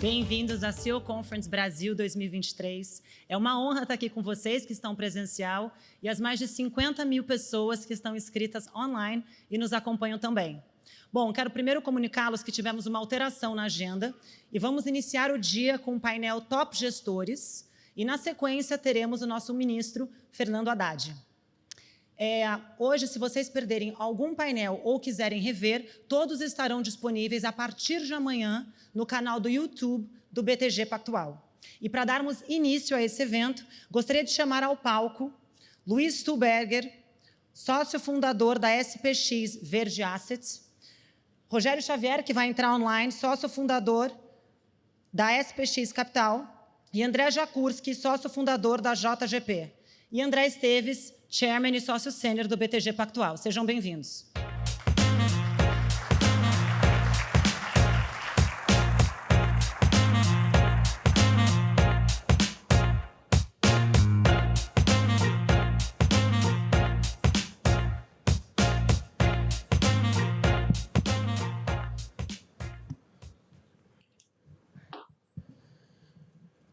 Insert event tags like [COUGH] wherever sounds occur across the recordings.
Bem-vindos à CEO Conference Brasil 2023. É uma honra estar aqui com vocês que estão presencial e as mais de 50 mil pessoas que estão inscritas online e nos acompanham também. Bom, quero primeiro comunicá-los que tivemos uma alteração na agenda e vamos iniciar o dia com o painel Top Gestores e, na sequência, teremos o nosso ministro, Fernando Haddad. É, hoje, se vocês perderem algum painel ou quiserem rever, todos estarão disponíveis a partir de amanhã no canal do YouTube do BTG Pactual. E para darmos início a esse evento, gostaria de chamar ao palco Luiz Stuberger, sócio fundador da SPX Verde Assets, Rogério Xavier, que vai entrar online, sócio fundador da SPX Capital, e André Jakurski, sócio fundador da JGP, e André Esteves, Chairman e sócio sênior do BTG Pactual. Sejam bem-vindos.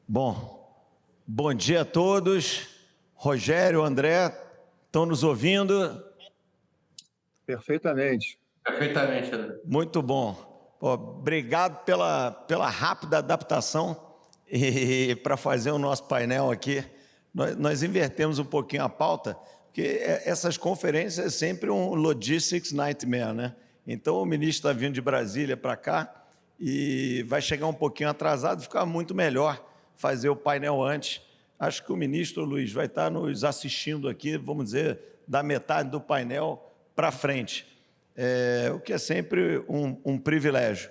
Bom, bom dia a todos. Rogério, André, Estão nos ouvindo? Perfeitamente. Perfeitamente, André. Muito bom. Pô, obrigado pela, pela rápida adaptação e para fazer o nosso painel aqui. Nós, nós, invertemos um pouquinho a pauta, porque é, essas conferências é sempre um logistics nightmare, né? Então o ministro está vindo de Brasília para cá e vai chegar um pouquinho atrasado, fica muito melhor fazer o painel antes Acho que o ministro Luiz vai estar nos assistindo aqui, vamos dizer, da metade do painel para frente, é, o que é sempre um, um privilégio.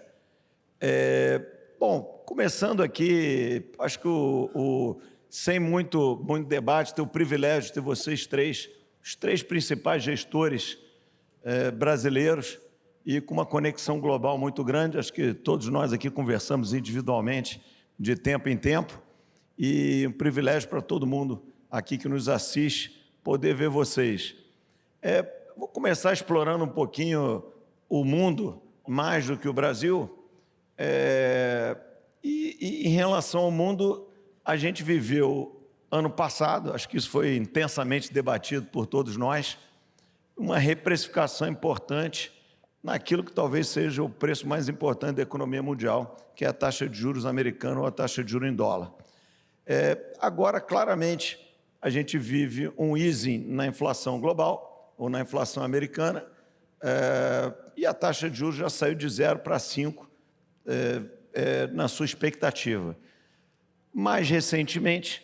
É, bom, começando aqui, acho que o, o, sem muito, muito debate, ter o privilégio de ter vocês três, os três principais gestores é, brasileiros e com uma conexão global muito grande, acho que todos nós aqui conversamos individualmente de tempo em tempo, e um privilégio para todo mundo aqui que nos assiste poder ver vocês. É, vou começar explorando um pouquinho o mundo, mais do que o Brasil. É, e, e em relação ao mundo, a gente viveu ano passado, acho que isso foi intensamente debatido por todos nós, uma reprecificação importante naquilo que talvez seja o preço mais importante da economia mundial, que é a taxa de juros americana ou a taxa de juros em dólar. É, agora, claramente, a gente vive um easing na inflação global, ou na inflação americana, é, e a taxa de juros já saiu de 0 para 5 é, é, na sua expectativa. Mais recentemente,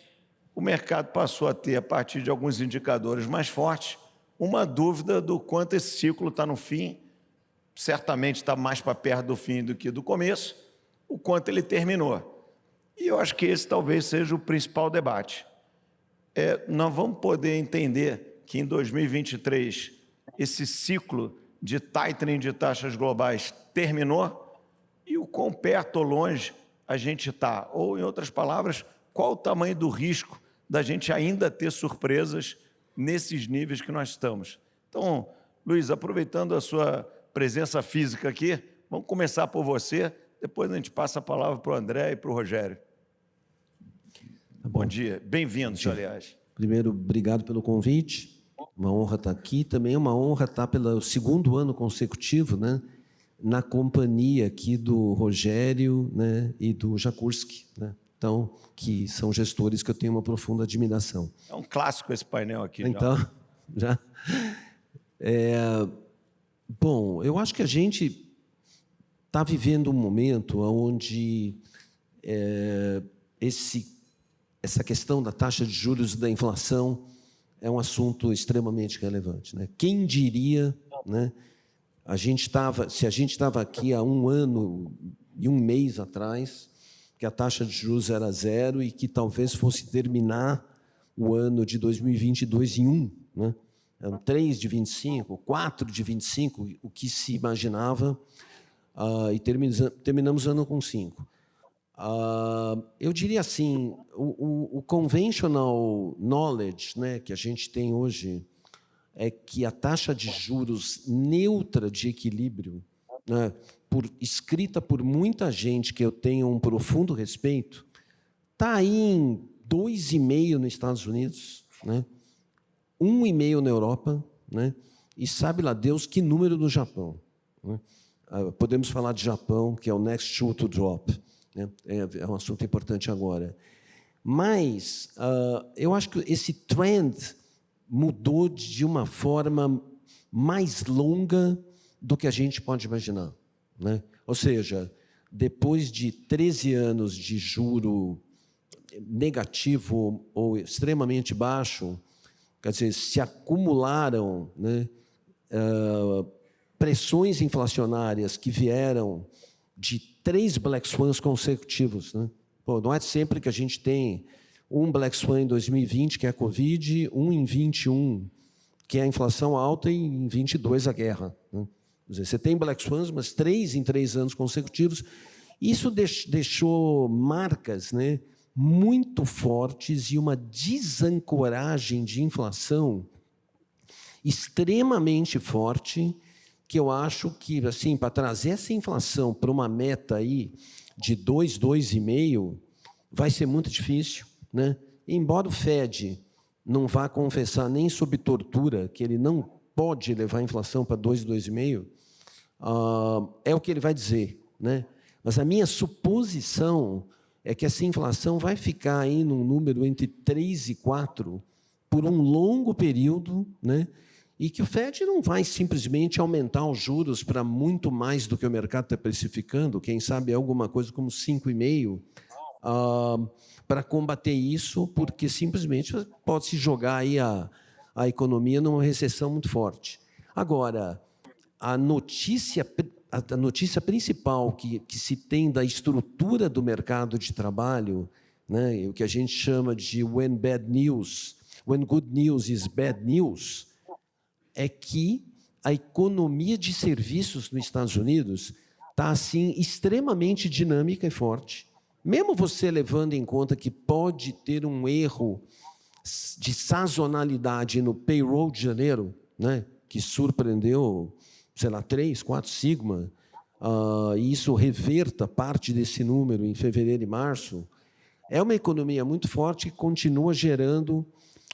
o mercado passou a ter, a partir de alguns indicadores mais fortes, uma dúvida do quanto esse ciclo está no fim, certamente está mais para perto do fim do que do começo, o quanto ele terminou. E eu acho que esse talvez seja o principal debate. É, nós vamos poder entender que em 2023 esse ciclo de tightening de taxas globais terminou e o quão perto ou longe a gente está. Ou, em outras palavras, qual o tamanho do risco da gente ainda ter surpresas nesses níveis que nós estamos. Então, Luiz, aproveitando a sua presença física aqui, vamos começar por você depois a gente passa a palavra para o André e para o Rogério. Tá bom. bom dia, bem-vindos, aliás. Primeiro, obrigado pelo convite. Uma honra estar aqui. Também é uma honra estar pelo segundo ano consecutivo, né? Na companhia aqui do Rogério, né? E do Jakurski, né? Então, que são gestores que eu tenho uma profunda admiração. É um clássico esse painel aqui. Então, já. [LAUGHS] já é, bom, eu acho que a gente está vivendo um momento onde é, esse, essa questão da taxa de juros e da inflação é um assunto extremamente relevante. Né? Quem diria, né, a gente tava, se a gente estava aqui há um ano e um mês atrás, que a taxa de juros era zero e que talvez fosse terminar o ano de 2022 em um, né? Eram 3 de 25, 4 de 25, o que se imaginava uh, e terminamos, o ano com cinco. Uh, eu diria assim, o, o, o, conventional knowledge né, que a gente tem hoje é que a taxa de juros neutra de equilíbrio, né, por, escrita por muita gente que eu tenho um profundo respeito, está aí em 2,5 nos Estados Unidos, né? 1,5 na Europa, né? e sabe lá Deus que número no Japão. Né? Ah, podemos falar de Japão, que é o next shoe to drop. Né? É, é um assunto importante agora. Mas uh, eu acho que esse trend mudou de uma forma mais longa do que a gente pode imaginar. Né? Ou seja, depois de 13 anos de juro negativo ou extremamente baixo, quer dizer, se acumularam né, uh, pressões inflacionárias que vieram de três Black Swans consecutivos. Né? Pô, não é sempre que a gente tem um Black Swan em 2020, que é a Covid, um em 21, que é a inflação alta, e em 22 a guerra. Né? Dizer, você tem Black Swans, mas três em três anos consecutivos. Isso deixou marcas né, muito fortes e uma desancoragem de inflação extremamente forte, que eu acho que, assim, para trazer essa inflação para uma meta aí de 2, 2,5, vai ser muito difícil. Né? Embora o Fed não vá confessar nem sob tortura que ele não pode levar a inflação para 2, 2,5, uh, é o que ele vai dizer. Né? Mas a minha suposição é que essa inflação vai ficar aí num número entre 3 e 4 por um longo período, né? E que o FED não vai simplesmente aumentar os juros para muito mais do que o mercado está precificando, quem sabe alguma coisa como 5,5%, uh, para combater isso, porque simplesmente pode se jogar aí a, a economia numa recessão muito forte. Agora, a notícia, a notícia principal que, que se tem da estrutura do mercado de trabalho, né, o que a gente chama de when bad news, when good news is bad news, é que a economia de serviços nos Estados Unidos está assim extremamente dinâmica e forte. Mesmo você levando em conta que pode ter um erro de sazonalidade no payroll de janeiro, né, que surpreendeu, sei lá, 3, 4 sigma, uh, e isso reverta parte desse número em fevereiro e março, é uma economia muito forte que continua gerando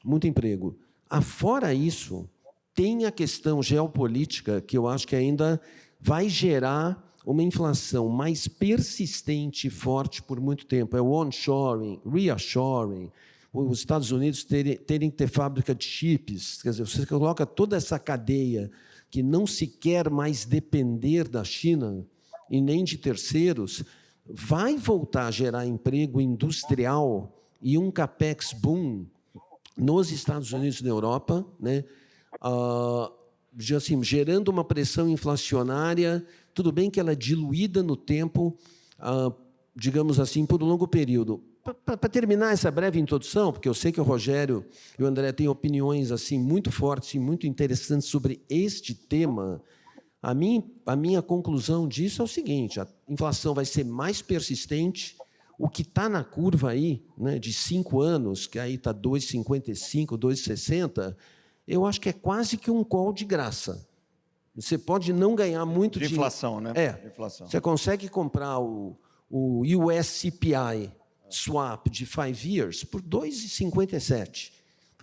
muito emprego. Afora isso, tem a questão geopolítica que eu acho que ainda vai gerar uma inflação mais persistente e forte por muito tempo. É o onshoring, reashoring, os Estados Unidos terem, terem que ter fábrica de chips. Quer dizer, você coloca toda essa cadeia que não se quer mais depender da China e nem de terceiros, vai voltar a gerar emprego industrial e um capex boom nos Estados Unidos e na Europa, né? Uh, assim, gerando uma pressão inflacionária tudo bem que ela é diluída no tempo, ah, digamos assim, por um longo período. Para terminar essa breve introdução, porque eu sei que o Rogério e o André têm opiniões assim muito fortes e muito interessantes sobre este tema, a minha, a minha conclusão disso é o seguinte: a inflação vai ser mais persistente. O que está na curva aí, né, de cinco anos, que aí está 2,55, 2,60, eu acho que é quase que um call de graça. Você pode não ganhar muito de inflação, né? É. Inflação. Você consegue comprar o, o USCPI swap de 5 years por 2,57.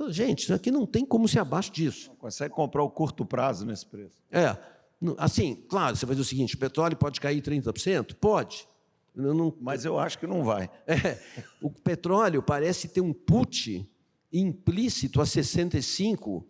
Gente, isso aqui não tem como ser abaixo disso. Não consegue comprar o curto prazo nesse preço. É. Assim, claro, você vai dizer o seguinte: o petróleo pode cair 30%? Pode. Eu não... Mas eu acho que não vai. [LAUGHS] É, o petróleo parece ter um put implícito a 65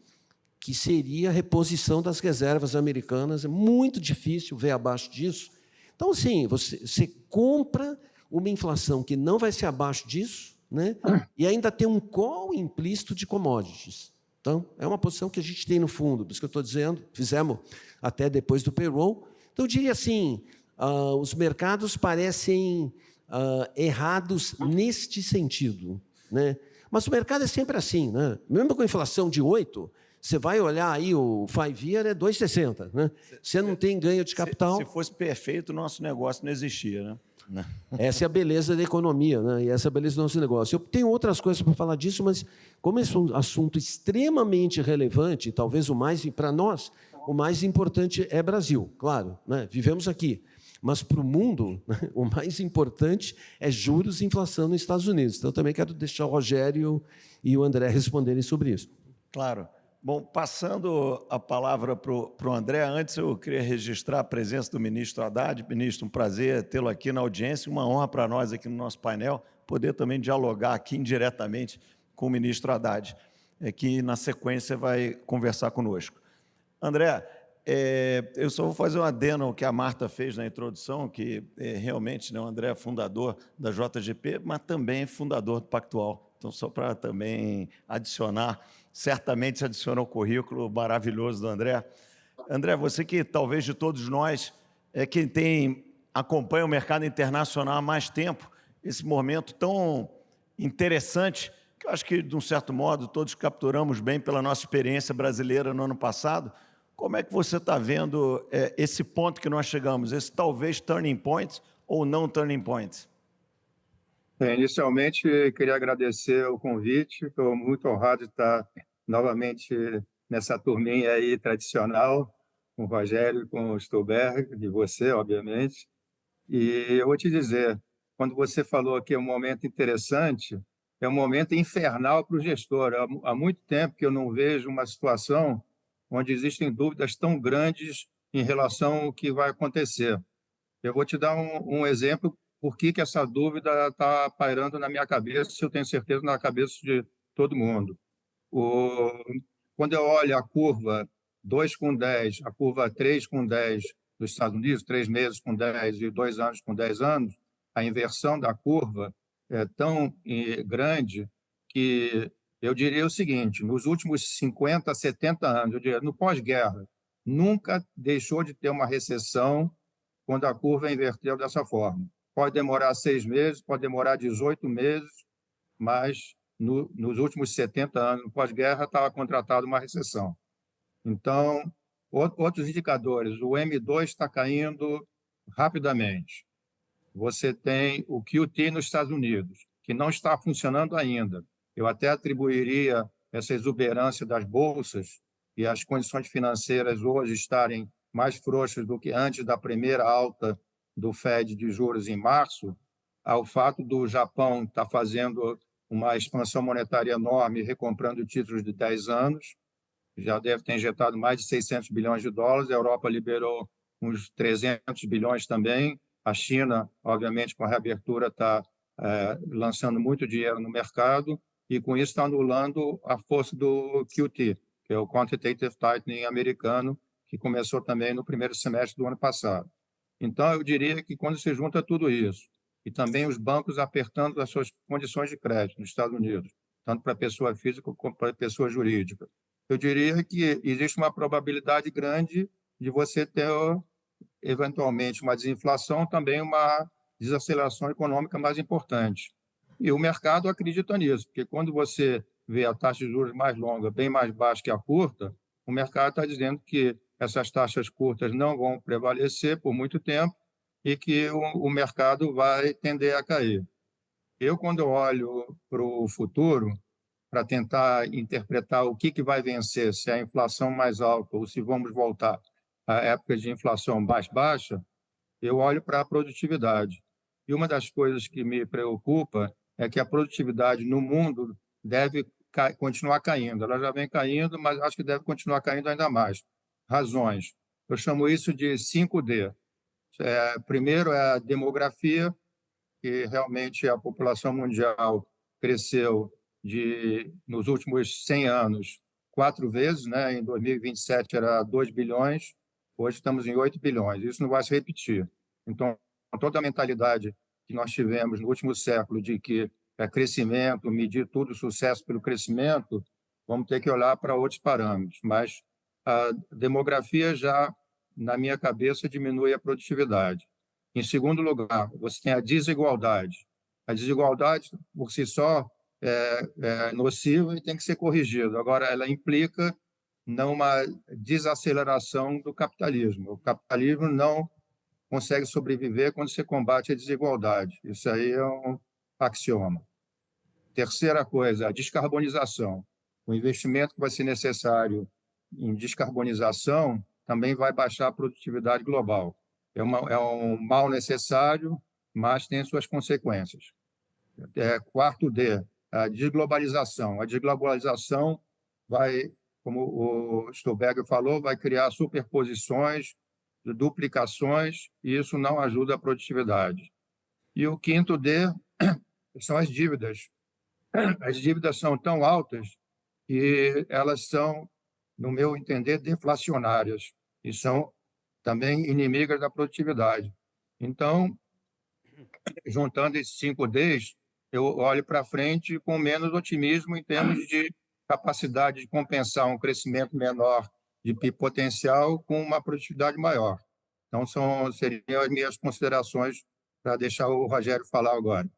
que seria a reposição das reservas americanas. É muito difícil ver abaixo disso. Então, assim, você, você compra uma inflação que não vai ser abaixo disso, né? e ainda tem um call implícito de commodities. Então, é uma posição que a gente tem no fundo, por isso que eu estou dizendo, fizemos até depois do payroll. Então, eu diria assim, uh, os mercados parecem uh, errados neste sentido. Né? Mas o mercado é sempre assim. Né? Mesmo com a inflação de 8%, você vai olhar aí, o five year é 2,60. Né? Você não tem ganho de capital. Se, se fosse perfeito, o nosso negócio não existia. Né? [LAUGHS] Essa é a beleza da economia, né? e essa é a beleza do nosso negócio. Eu tenho outras coisas para falar disso, mas como esse é um assunto extremamente relevante, talvez o mais, para nós, o mais importante é Brasil, claro, né? vivemos aqui. Mas para o mundo, [LAUGHS] o mais importante é juros e inflação nos Estados Unidos. Então, também quero deixar o Rogério e o André responderem sobre isso. Claro. Bom, passando a palavra para o André, antes eu queria registrar a presença do ministro Haddad. Ministro, um prazer tê-lo aqui na audiência, uma honra para nós aqui no nosso painel, poder também dialogar aqui indiretamente com o ministro Haddad, é, que na sequência vai conversar conosco. André, é, eu só vou fazer um adeno ao que a Marta fez na introdução, que é, realmente né, o André é fundador da JGP, mas também fundador do Pactual. Então, só para também adicionar, certamente se adiciona ao currículo maravilhoso do André. André, você que talvez de todos nós é quem tem acompanha o mercado internacional há mais tempo, esse momento tão interessante, que eu acho que, de um certo modo, todos capturamos bem pela nossa experiência brasileira no ano passado, como é que você está vendo é, esse ponto que nós chegamos, esse talvez turning point ou não turning point? Inicialmente, queria agradecer o convite. Estou muito honrado de estar novamente nessa turminha aí tradicional, com o Rogério e com o Stolberg, de você, obviamente. E eu vou te dizer, quando você falou que é um momento interessante, é um momento infernal para o gestor. Há muito tempo que eu não vejo uma situação onde existem dúvidas tão grandes em relação ao que vai acontecer. Eu vou te dar um, um exemplo por que, que essa dúvida está pairando na minha cabeça, eu tenho certeza na cabeça de todo mundo. O, quando eu olho a curva 2 com 10, a curva 3 com 10 dos Estados Unidos, três meses com 10 e dois anos com 10 anos, a inversão da curva é tão eh, grande que eu diria o seguinte, nos últimos 50, 70 anos, eu diria, no pós-guerra, nunca deixou de ter uma recessão quando a curva inverteu dessa forma. Pode demorar seis meses, pode demorar 18 meses, mas no, nos últimos 70 anos, no pós-guerra, estava contratado uma recessão. Então, outros indicadores, o M2 está caindo rapidamente. Você tem o QT nos Estados Unidos, que não está funcionando ainda. Eu até atribuiria essa exuberância das bolsas e as condições financeiras hoje estarem mais frouxas do que antes da primeira alta do Fed de juros em março, ao fato do Japão estar tá fazendo uma expansão monetária enorme, recomprando títulos de 10 anos, já deve ter injetado mais de 600 bilhões de dólares, a Europa liberou uns 300 bilhões também, a China, obviamente, com a reabertura, está é, lançando muito dinheiro no mercado, e com isso está anulando a força do QT, que é o Quantitative Tightening americano, que começou também no primeiro semestre do ano passado. Então, eu diria que quando se junta tudo isso, e também os bancos apertando as suas condições de crédito nos Estados Unidos, tanto para pessoa física como para pessoa jurídica, eu diria que existe uma probabilidade grande de você ter, eventualmente, uma desinflação, também uma desaceleração econômica mais importante. E o mercado acredita nisso, porque quando você vê a taxa de juros mais longa bem mais baixa que a curta, o mercado está dizendo que essas taxas curtas não vão prevalecer por muito tempo e que o, o mercado vai tender a cair. Eu, quando olho para o futuro, para tentar interpretar o que, que vai vencer, se é a inflação mais alta ou se vamos voltar à época de inflação mais baixa, eu olho para a produtividade. E uma das coisas que me preocupa é que a produtividade no mundo deve continuar caindo. Ela já vem caindo, mas acho que deve continuar caindo ainda mais. Razões. Eu chamo isso de 5D. É, primeiro é a demografia, que realmente a população mundial cresceu de nos últimos 100 anos quatro vezes, né? Em 2027 era 2 bilhões, hoje estamos em 8 bilhões. Isso não vai se repetir. Então, toda a mentalidade que nós tivemos no último século de que é crescimento, medir tudo sucesso pelo crescimento, vamos ter que olhar para outros parâmetros. Mas a demografia já, na minha cabeça, diminui a produtividade. Em segundo lugar, você tem a desigualdade. A desigualdade, por si só, é, é nociva e tem que ser corrigida. Agora, ela implica numa desaceleração do capitalismo. O capitalismo não consegue sobreviver quando você combate a desigualdade. Isso aí é um axioma. Terceira coisa, a descarbonização. O investimento que vai ser necessário em descarbonização também vai baixar a produtividade global. é, uma, é um mal necessário, mas tem suas consequências. É, quarto D, a desglobalização. A desglobalização vai, como o Stolberger falou, vai criar superposições, duplicações, e isso não ajuda a produtividade. E o quinto D [COUGHS] são as dívidas. As dívidas são tão altas que elas são, no meu entender, deflacionárias e são também inimigas da produtividade. Então, juntando esses cinco Ds, eu olho para frente com menos otimismo em termos de capacidade de compensar um crescimento menor de PIB potencial com uma produtividade maior. Então, são, seriam as minhas considerações para deixar o Rogério falar agora.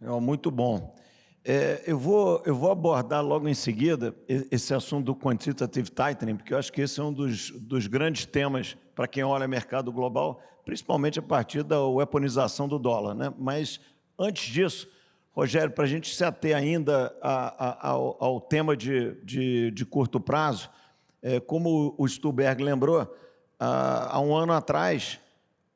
Muito bom. É, eu, vou, eu vou abordar logo em seguida esse assunto do quantitative tightening, porque eu acho que esse é um dos, dos grandes temas para quem olha mercado global, principalmente a partir da weaponização do dólar. Né? Mas, antes disso, Rogério, para a gente se ater ainda a, a, ao, ao, tema de, de, de curto prazo, é, como o Stuberg lembrou, há, um ano atrás,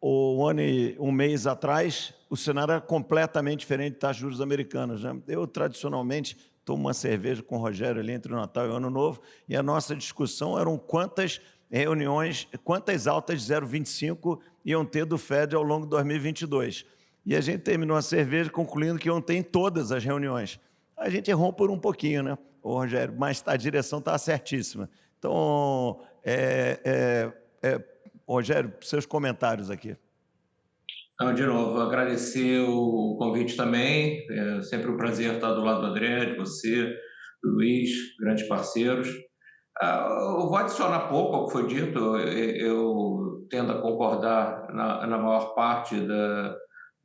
ou um ano e um mês atrás, o cenário era completamente diferente de juros americanas. Né? Eu, tradicionalmente, tomo uma cerveja com o Rogério ali entre o Natal e o Ano Novo, e a nossa discussão eram quantas reuniões, quantas altas de 0,25 iam ter do Fed ao longo de 2022. E a gente terminou a cerveja concluindo que iam ter em todas as reuniões. A gente errou por um pouquinho, né, Rogério? Mas a direção está certíssima. Então, é, é, é, Rogério, seus comentários aqui. Então, de novo, agradecer o convite também. É sempre um prazer estar do lado do André, de você, do Luiz, grandes parceiros. Ah, eu vou adicionar pouco ao que foi dito. Eu tendo a concordar na, na maior parte da,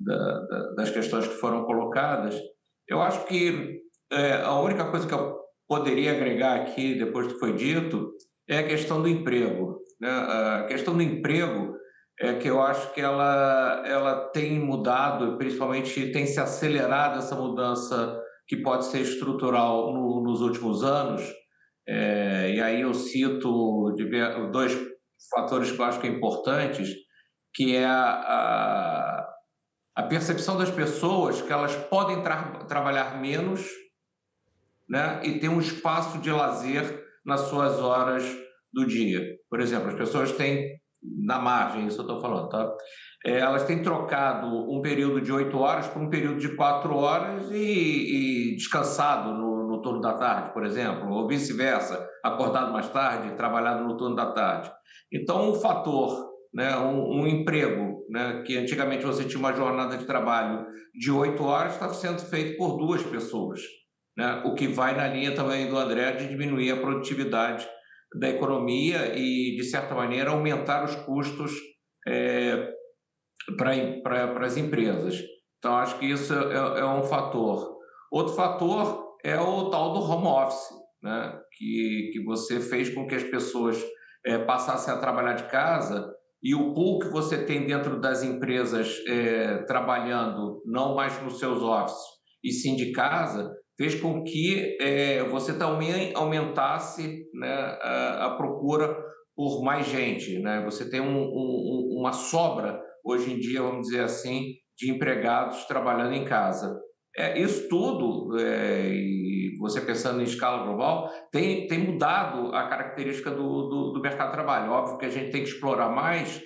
da, da, das questões que foram colocadas. Eu acho que é, a única coisa que eu poderia agregar aqui, depois do que foi dito, é a questão do emprego. Né? A questão do emprego é que eu acho que ela, ela tem mudado, principalmente tem se acelerado essa mudança que pode ser estrutural no, nos últimos anos. É, e aí eu cito dois fatores que eu acho que é importantes, que é a, a, a percepção das pessoas que elas podem tra trabalhar menos né, e ter um espaço de lazer nas suas horas do dia. Por exemplo, as pessoas têm na margem, isso eu estou falando, tá? É, elas têm trocado um período de oito horas por um período de quatro horas e, e descansado no, no, turno da tarde, por exemplo, ou vice-versa, acordado mais tarde, trabalhado no turno da tarde. Então, um fator, né, um, um emprego, né, que antigamente você tinha uma jornada de trabalho de oito horas, está sendo feito por duas pessoas, né, o que vai na linha também do André de diminuir a produtividade da economia e, de certa maneira, aumentar os custos é, para as empresas. Então, acho que isso é, é, um fator. Outro fator é o tal do home office, né? que, que você fez com que as pessoas é, passassem a trabalhar de casa e o pool que você tem dentro das empresas é, trabalhando não mais nos seus offices e sim de casa, fez com que é, você também aumentasse né, a, a, procura por mais gente. Né? Você tem um, um, uma sobra, hoje em dia, vamos dizer assim, de empregados trabalhando em casa. É, isso tudo, é, e você pensando em escala global, tem, tem mudado a característica do, do, do mercado de trabalho. Óbvio que a gente tem que explorar mais,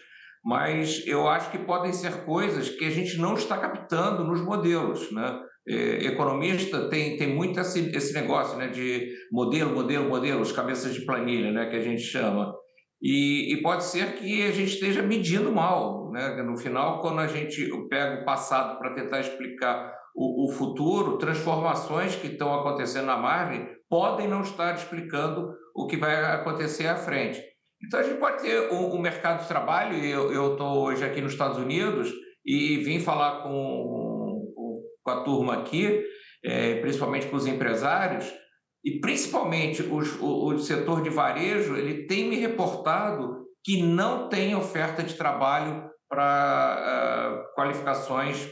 mas eu acho que podem ser coisas que a gente não está captando nos modelos. Né? É, economista tem, tem muito esse, esse negócio né, de modelo, modelo, modelo, os cabeças de planilha, né, que a gente chama. E, e, pode ser que a gente esteja medindo mal. Né? No final, quando a gente pega o passado para tentar explicar o, o, futuro, transformações que estão acontecendo na margem podem não estar explicando o que vai acontecer à frente. Então, a gente pode ter um mercado de trabalho, eu estou hoje aqui nos Estados Unidos e vim falar com com a turma aqui, é, principalmente com os empresários, e principalmente os, o, o setor de varejo, ele tem me reportado que não tem oferta de trabalho para uh, qualificações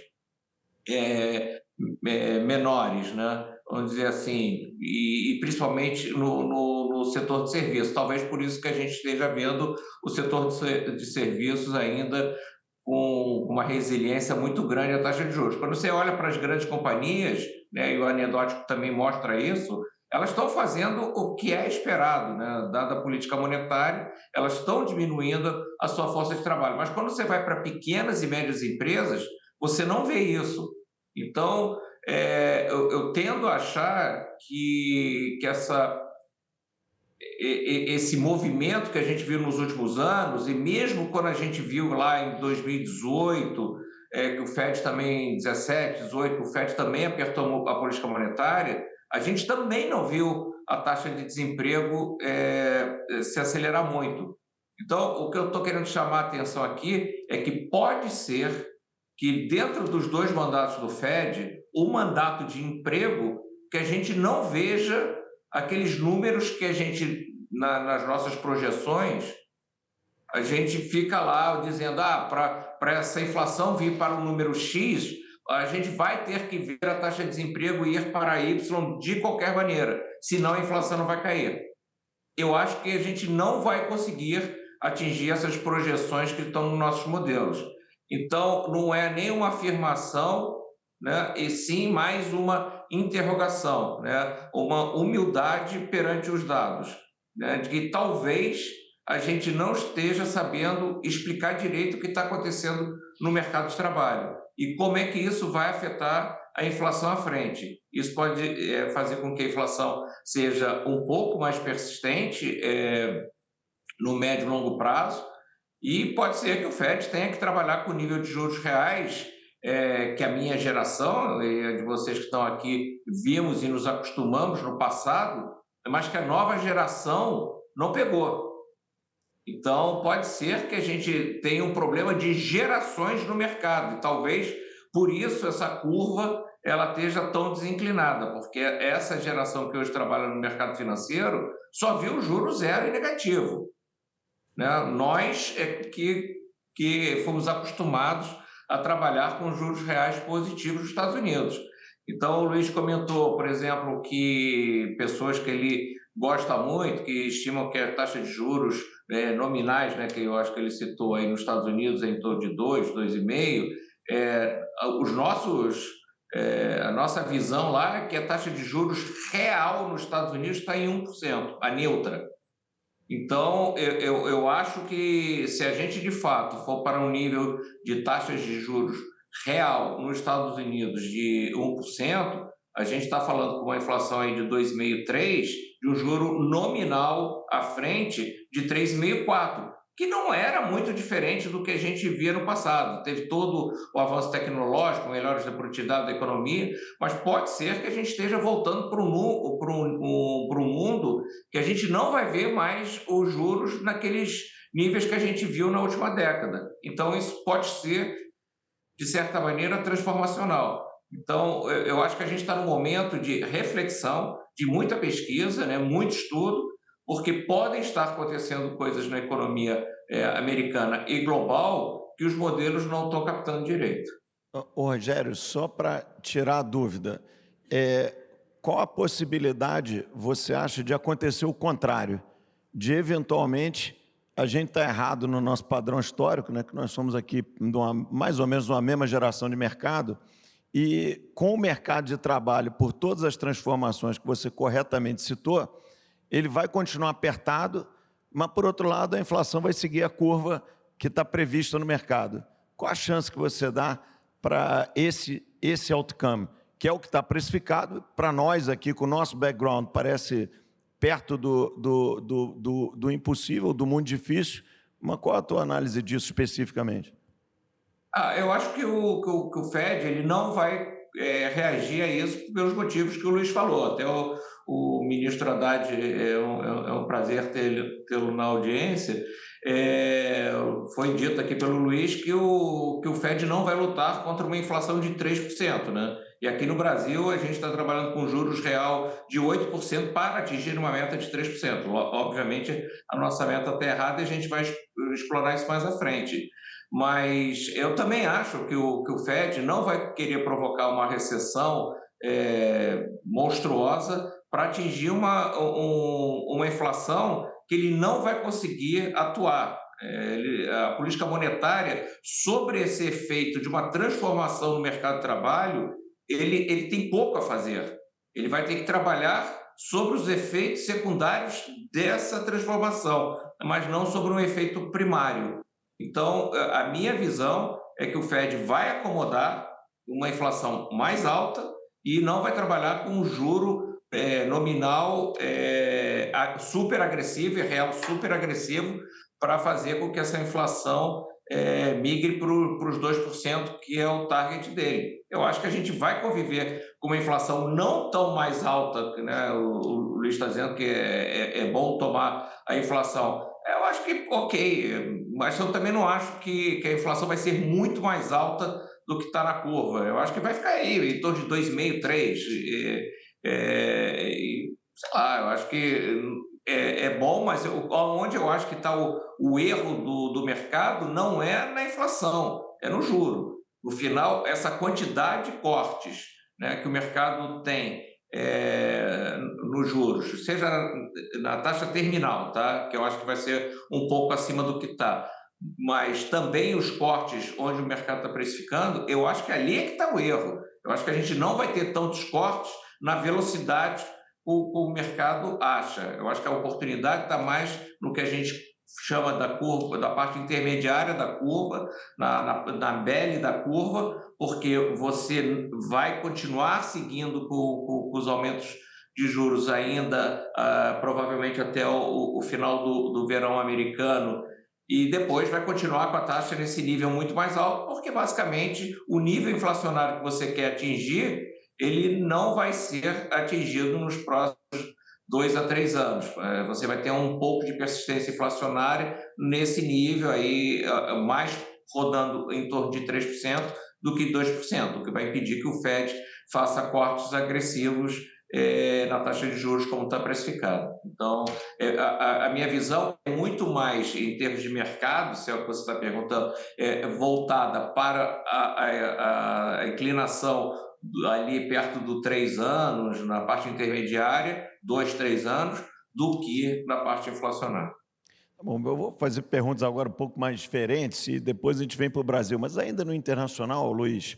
é, é, menores, né? vamos dizer assim, e, e principalmente no, no, no setor de serviços. Talvez por isso que a gente esteja vendo o setor de serviços ainda com uma resiliência muito grande à taxa de juros. Quando você olha para as grandes companhias, né, e o anedótico também mostra isso, elas estão fazendo o que é esperado, né? dada a política monetária, elas estão diminuindo a sua força de trabalho. Mas quando você vai para pequenas e médias empresas, você não vê isso. Então, é, eu, eu, tendo a achar que, que essa, esse movimento que a gente viu nos últimos anos, e mesmo quando a gente viu lá em 2018, é, que o FED também, 17, 18, que o FED também apertou a política monetária, a gente também não viu a taxa de desemprego é, se acelerar muito. Então, o que eu estou querendo chamar a atenção aqui é que pode ser que, dentro dos dois mandatos do FED, o mandato de emprego, que a gente não veja aqueles números que a gente, na, nas nossas projeções, a gente fica lá dizendo, ah, para essa inflação vir para o número X, a gente vai ter que ver a taxa de desemprego ir para Y de qualquer maneira, senão a inflação não vai cair. Eu acho que a gente não vai conseguir atingir essas projeções que estão nos nossos modelos. Então, não é nem uma afirmação, né, e sim mais uma interrogação, né, uma humildade perante os dados, né, de que talvez a gente não esteja sabendo explicar direito o que está acontecendo no mercado de trabalho e como é que isso vai afetar a inflação à frente. Isso pode é, fazer com que a inflação seja um pouco mais persistente é, no médio e longo prazo, e pode ser que o FED tenha que trabalhar com o nível de juros reais é, que a minha geração, e a de vocês que estão aqui, vimos e nos acostumamos no passado, mas que a nova geração não pegou. Então, pode ser que a gente tenha um problema de gerações no mercado, e talvez por isso essa curva ela esteja tão desinclinada, porque essa geração que hoje trabalha no mercado financeiro só viu juro zero e negativo. Né? Nós é que, que fomos acostumados a trabalhar com juros reais positivos nos Estados Unidos. Então, o Luiz comentou, por exemplo, que pessoas que ele gosta muito, que estimam que a taxa de juros é, nominais, né, que eu acho que ele citou aí nos Estados Unidos, é em torno de 2, 2,5, é, os nossos, é, a nossa visão lá é que a taxa de juros real nos Estados Unidos está em 1%, a neutra. Então, eu, eu, eu acho que se a gente de fato for para um nível de taxas de juros real nos Estados Unidos de 1%, a gente está falando com uma inflação aí de 2,5%, 3%, de um juro nominal à frente de 3,5%, 4%, que não era muito diferente do que a gente via no passado. Teve todo o avanço tecnológico, melhores da produtividade da economia, mas pode ser que a gente esteja voltando para um, para um, para um mundo que a gente não vai ver mais os juros naqueles níveis que a gente viu na última década. Então, isso pode ser, de certa maneira, transformacional. Então, eu acho que a gente está num momento de reflexão, de muita pesquisa, né, muito estudo, porque podem estar acontecendo coisas na economia é, americana e global que os modelos não estão captando direito. Ô, Rogério, só para tirar a dúvida, é, qual a possibilidade você acha de acontecer o contrário? De eventualmente a gente estar tá errado no nosso padrão histórico, né, que nós somos aqui uma, mais ou menos uma mesma geração de mercado, e com o mercado de trabalho, por todas as transformações que você corretamente citou, ele vai continuar apertado, mas, por outro lado, a inflação vai seguir a curva que está prevista no mercado. Qual a chance que você dá para esse, esse outcome, que é o que está precificado? Para nós aqui, com o nosso background, parece perto do, do, do, do, do impossível, do mundo difícil, mas qual a tua análise disso especificamente? Ah, eu acho que o, que o, que o Fed ele não vai é, reagir a isso pelos motivos que o Luiz falou. Até o, o ministro Haddad, é um, é um prazer tê-lo na audiência, é, foi dito aqui pelo Luiz que o, que o Fed não vai lutar contra uma inflação de 3%. Né? E aqui no Brasil, a gente está trabalhando com juros real de 8% para atingir uma meta de 3%. Obviamente, a nossa meta está errada e a gente vai explorar isso mais à frente. Mas eu também acho que o, que o Fed não vai querer provocar uma recessão é, monstruosa para atingir uma, um, uma inflação que ele não vai conseguir atuar. É, a política monetária, sobre esse efeito de uma transformação no mercado de trabalho, ele, ele tem pouco a fazer. Ele vai ter que trabalhar sobre os efeitos secundários dessa transformação, mas não sobre um efeito primário. Então, a minha visão é que o Fed vai acomodar uma inflação mais alta e não vai trabalhar com um juro é, nominal é, super agressivo e real super agressivo para fazer com que essa inflação é, migre para os 2%, que é o target dele. Eu acho que a gente vai conviver com uma inflação não tão mais alta, né? o, o Luiz está dizendo que é, é, é, bom tomar a inflação. Eu acho que ok, mas eu também não acho que, que a inflação vai ser muito mais alta do que está na curva. Eu acho que vai ficar aí, em torno de 2,5%, 3%. E, é, sei lá, eu acho que é, é bom, mas eu, onde eu acho que está o, o erro do, do mercado não é na inflação, é no juro. No final, essa quantidade de cortes né, que o mercado tem é, nos juros, seja na taxa terminal, tá? que eu acho que vai ser um pouco acima do que está, mas também os cortes onde o mercado está precificando, eu acho que ali é que está o erro. Eu acho que a gente não vai ter tantos cortes na velocidade o, o mercado acha. Eu acho que a oportunidade está mais no que a gente chama da curva, da parte intermediária da curva, na, na, na da curva, porque você vai continuar seguindo com, com, com os aumentos de juros ainda, uh, provavelmente até o, o final do, do verão americano, e depois vai continuar com a taxa nesse nível muito mais alto, porque basicamente o nível inflacionário que você quer atingir ele não vai ser atingido nos próximos dois a três anos. É, você vai ter um pouco de persistência inflacionária nesse nível aí, mais rodando em torno de 3% do que 2%, o que vai impedir que o Fed faça cortes agressivos é, na taxa de juros como está precificado. Então, é, a, a, minha visão é muito mais, em termos de mercado, se é o que você está perguntando, é, voltada para a, a, a inclinação ali perto do três anos, na parte intermediária, dois, três anos, do que na parte inflacionária. Tá bom, eu vou fazer perguntas agora um pouco mais diferentes e depois a gente vem para o Brasil. Mas ainda no internacional, Luiz,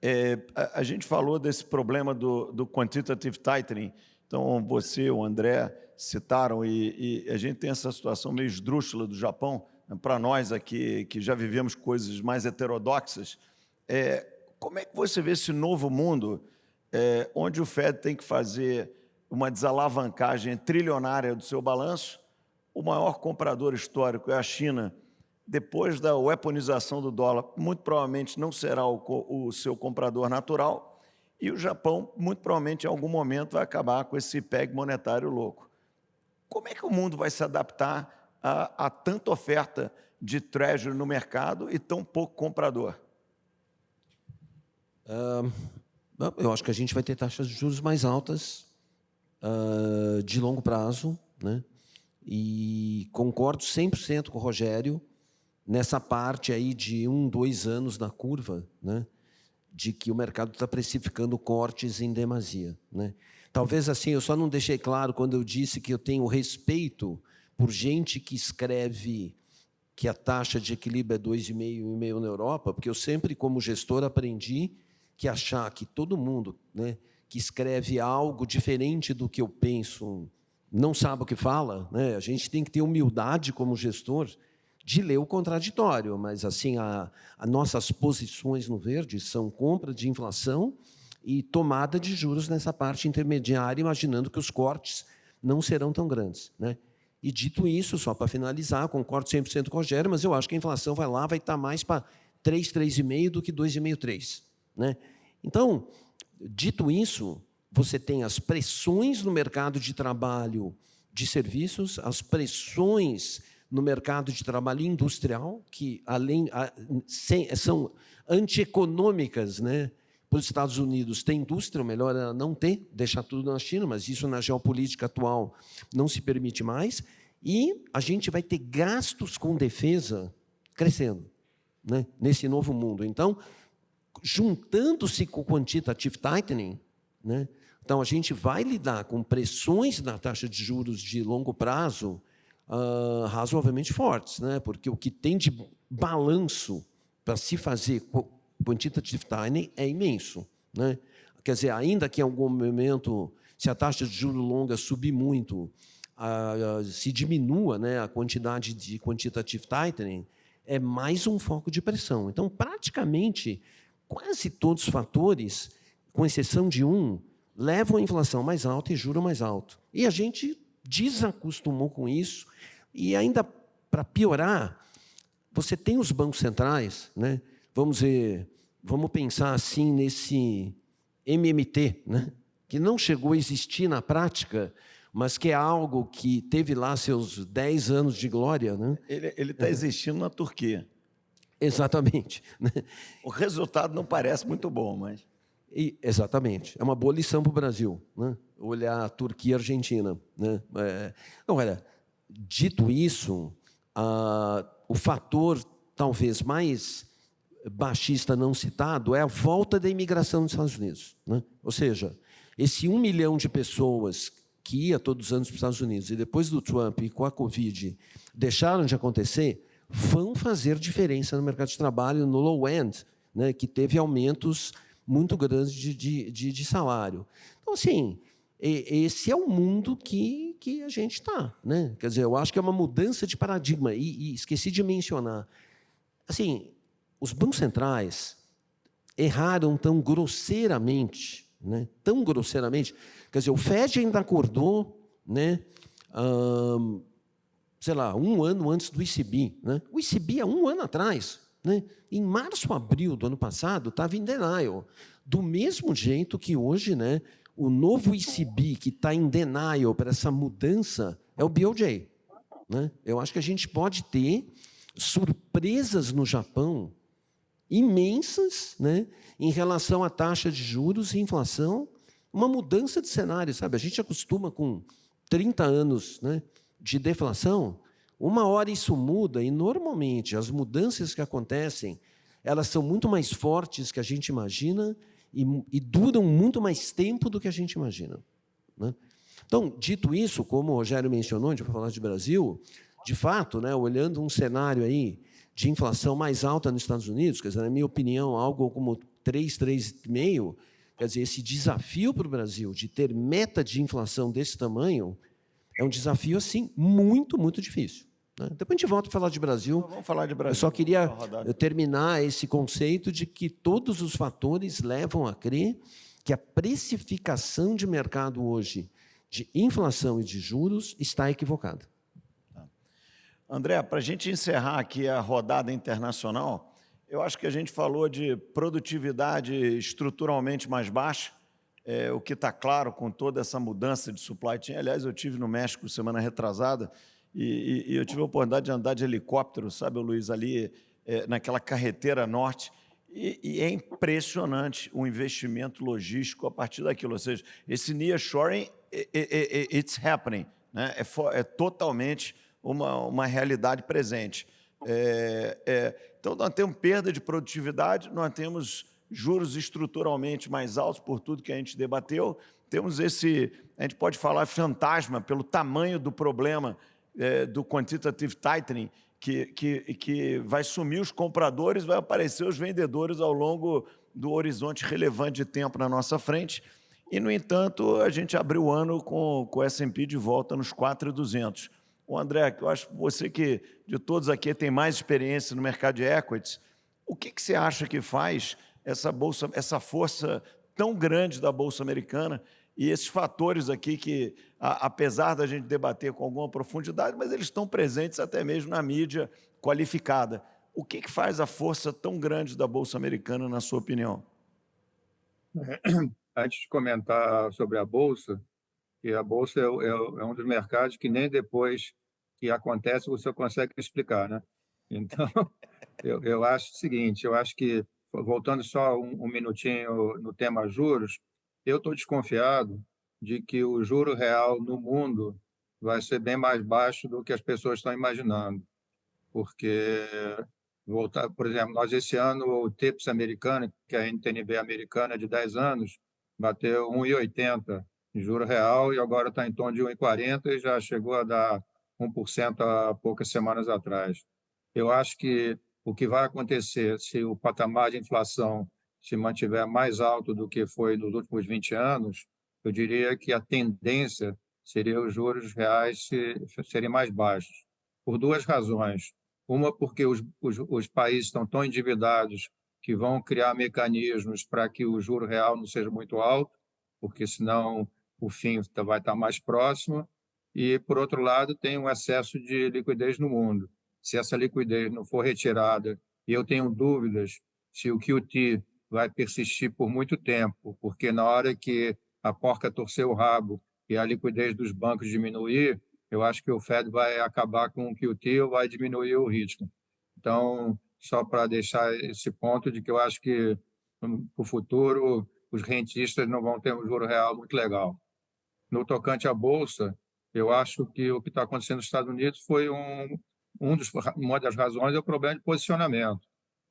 é, a, a, gente falou desse problema do, do quantitative tightening. Então, você, o André, citaram e, e a gente tem essa situação meio esdrúxula do Japão. Para nós aqui, que já vivemos coisas mais heterodoxas, é, como é que você vê esse novo mundo é, onde o Fed tem que fazer uma desalavancagem trilionária do seu balanço? O maior comprador histórico é a China. Depois da weaponização do dólar, muito provavelmente não será o, o seu comprador natural. E o Japão, muito provavelmente, em algum momento, vai acabar com esse PEG monetário louco. Como é que o mundo vai se adaptar a, a tanta oferta de treasury no mercado e tão pouco comprador? Uh, eu acho que a gente vai ter taxas de juros mais altas uh, de longo prazo, né? E concordo 100% com o Rogério nessa parte aí de um, dois anos da curva, né? De que o mercado está precificando cortes em demasia, né? Talvez assim, eu só não deixei claro quando eu disse que eu tenho respeito por gente que escreve que a taxa de equilíbrio é 2,5 e meio na Europa, porque eu sempre, como gestor, aprendi que achar que todo mundo né, que escreve algo diferente do que eu penso não sabe o que fala, né? a gente tem que ter humildade como gestor de ler o contraditório, mas assim a, a nossas posições no verde são compra de inflação e tomada de juros nessa parte intermediária, imaginando que os cortes não serão tão grandes. Né? E dito isso, só para finalizar, concordo 100% com o Rogério, mas eu acho que a inflação vai lá, vai estar mais para 3, 3,5 do que 2,5, 3. Né? Então, dito isso, você tem as pressões no mercado de trabalho de serviços, as pressões no mercado de trabalho industrial, que além são antieconômicas, né? Para os Estados Unidos tem indústria, melhor é não ter, deixar tudo na China, mas isso na geopolítica atual não se permite mais. E a gente vai ter gastos com defesa crescendo né? nesse novo mundo. Então, juntando-se com o quantitative tightening, né, Então, a gente vai lidar com pressões na taxa de juros de longo prazo uh, razoavelmente fortes, né? porque o que tem de balanço para se fazer quantitative tightening é imenso. Né? Quer dizer, ainda que em algum momento, se a taxa de juros longa subir muito, se diminua né, a quantidade de quantitative tightening, é mais um foco de pressão. Então, praticamente, quase todos os fatores, com exceção de um, levam a inflação mais alta e juro mais alto. E a gente desacostumou com isso, e ainda para piorar, você tem os bancos centrais, né? vamos ver, vamos pensar assim nesse MMT, né? que não chegou a existir na prática, mas que é algo que teve lá seus 10 anos de glória. Né? Ele está existindo na Turquia. Exatamente. [LAUGHS] Né? O resultado não parece muito bom, mas... E, exatamente. É uma boa lição para o Brasil, né? olhar a Turquia e a Argentina. Né? É, agora, dito isso, o fator talvez mais baixista não citado é a volta da imigração nos Estados Unidos. Né? Ou seja, esse um milhão de pessoas que ia todos os anos para os Estados Unidos e depois do Trump e com a Covid deixaram de acontecer, vão fazer diferença no mercado de trabalho no low end, né, que teve aumentos muito grandes de, de, de, de salário. Então, assim, esse é o mundo que, que a gente está. Né? Quer dizer, eu acho que é uma mudança de paradigma. E, e, esqueci de mencionar. Assim, os bancos centrais erraram tão grosseiramente, né? tão grosseiramente. Quer dizer, o Fed ainda acordou, né? Sei lá, um ano antes do ICB. Né? O ICB há um ano atrás. Né? Em março, abril do ano passado, estava em denial. Do mesmo jeito que hoje, né, o novo ICB que está em denial para essa mudança é o BOJ. Né? Eu acho que a gente pode ter surpresas no Japão imensas né, em relação à taxa de juros e inflação, uma mudança de cenário. sabe? A gente acostuma com 30 anos né, de deflação, uma hora isso muda e, normalmente, as mudanças que acontecem elas são muito mais fortes que a gente imagina e, e duram muito mais tempo do que a gente imagina. Né? Então, dito isso, como o Rogério mencionou, a gente vai falar de Brasil, de fato, né, olhando um cenário aí de inflação mais alta nos Estados Unidos, quer dizer, na minha opinião, algo como 3, 3,5, quer dizer, esse desafio para o Brasil de ter meta de inflação desse tamanho é um desafio, assim, muito, muito difícil. Né? Depois a gente volta a falar de Brasil. Então, vamos falar de Brasil. Eu só queria terminar esse conceito de que todos os fatores levam a crer que a precificação de mercado hoje de inflação e de juros está equivocada. Tá. André, para a gente encerrar aqui a rodada internacional, eu acho que a gente falou de produtividade estruturalmente mais baixa, é, o que está claro com toda essa mudança de supply chain. Aliás, eu tive no México semana retrasada, e, e, eu tive a oportunidade de andar de helicóptero, sabe, Luiz, ali é, naquela carreteira norte, e, e, é impressionante o investimento logístico a partir daquilo. Ou seja, esse nearshoring, it's happening, né? é, for, é totalmente uma, uma realidade presente. É, é, então, nós temos perda de produtividade, nós temos juros estruturalmente mais altos por tudo que a gente debateu, temos esse, a gente pode falar fantasma pelo tamanho do problema é, do quantitative tightening, que, que, que vai sumir os compradores, vai aparecer os vendedores ao longo do horizonte relevante de tempo na nossa frente. E, no entanto, a gente abriu o ano com, o S&P de volta nos 4,200. O André, eu acho que você que, de todos aqui, tem mais experiência no mercado de equities, o que, que você acha que faz essa, bolsa, essa força tão grande da Bolsa Americana e esses fatores aqui que, a, apesar da gente debater com alguma profundidade, mas eles estão presentes até mesmo na mídia qualificada. O que, que faz a força tão grande da Bolsa Americana, na sua opinião? Antes de comentar sobre a Bolsa, que a Bolsa é, é, é um dos mercados que nem depois que acontece você consegue explicar, né? Então, [LAUGHS] eu, eu acho o seguinte, eu acho que, voltando só um, um minutinho no tema juros, eu estou desconfiado de que o juro real no mundo vai ser bem mais baixo do que as pessoas estão imaginando, porque voltar, por exemplo, nós esse ano o TIPS americano, que é a NTNB americana de 10 anos, bateu 1,80 em juro real e agora está em torno de 1,40 e já chegou a dar 1% há poucas semanas atrás. Eu acho que o que vai acontecer se o patamar de inflação se mantiver mais alto do que foi nos últimos 20 anos, eu diria que a tendência seria os juros reais serem mais baixos, por duas razões. Uma, porque os, os, os países estão tão endividados que vão criar mecanismos para que o juro real não seja muito alto, porque senão o fim vai estar mais próximo. E, por outro lado, tem um excesso de liquidez no mundo. Se essa liquidez não for retirada, e eu tenho dúvidas se o QT vai persistir por muito tempo, porque na hora que a porca torcer o rabo e a liquidez dos bancos diminuir, eu acho que o Fed vai acabar com o QT ou vai diminuir o ritmo. Então, só para deixar esse ponto de que eu acho que no futuro os rentistas não vão ter um juro real muito legal. No tocante à bolsa, eu acho que o que está acontecendo nos Estados Unidos foi um, um dos, uma das razões é o problema de posicionamento.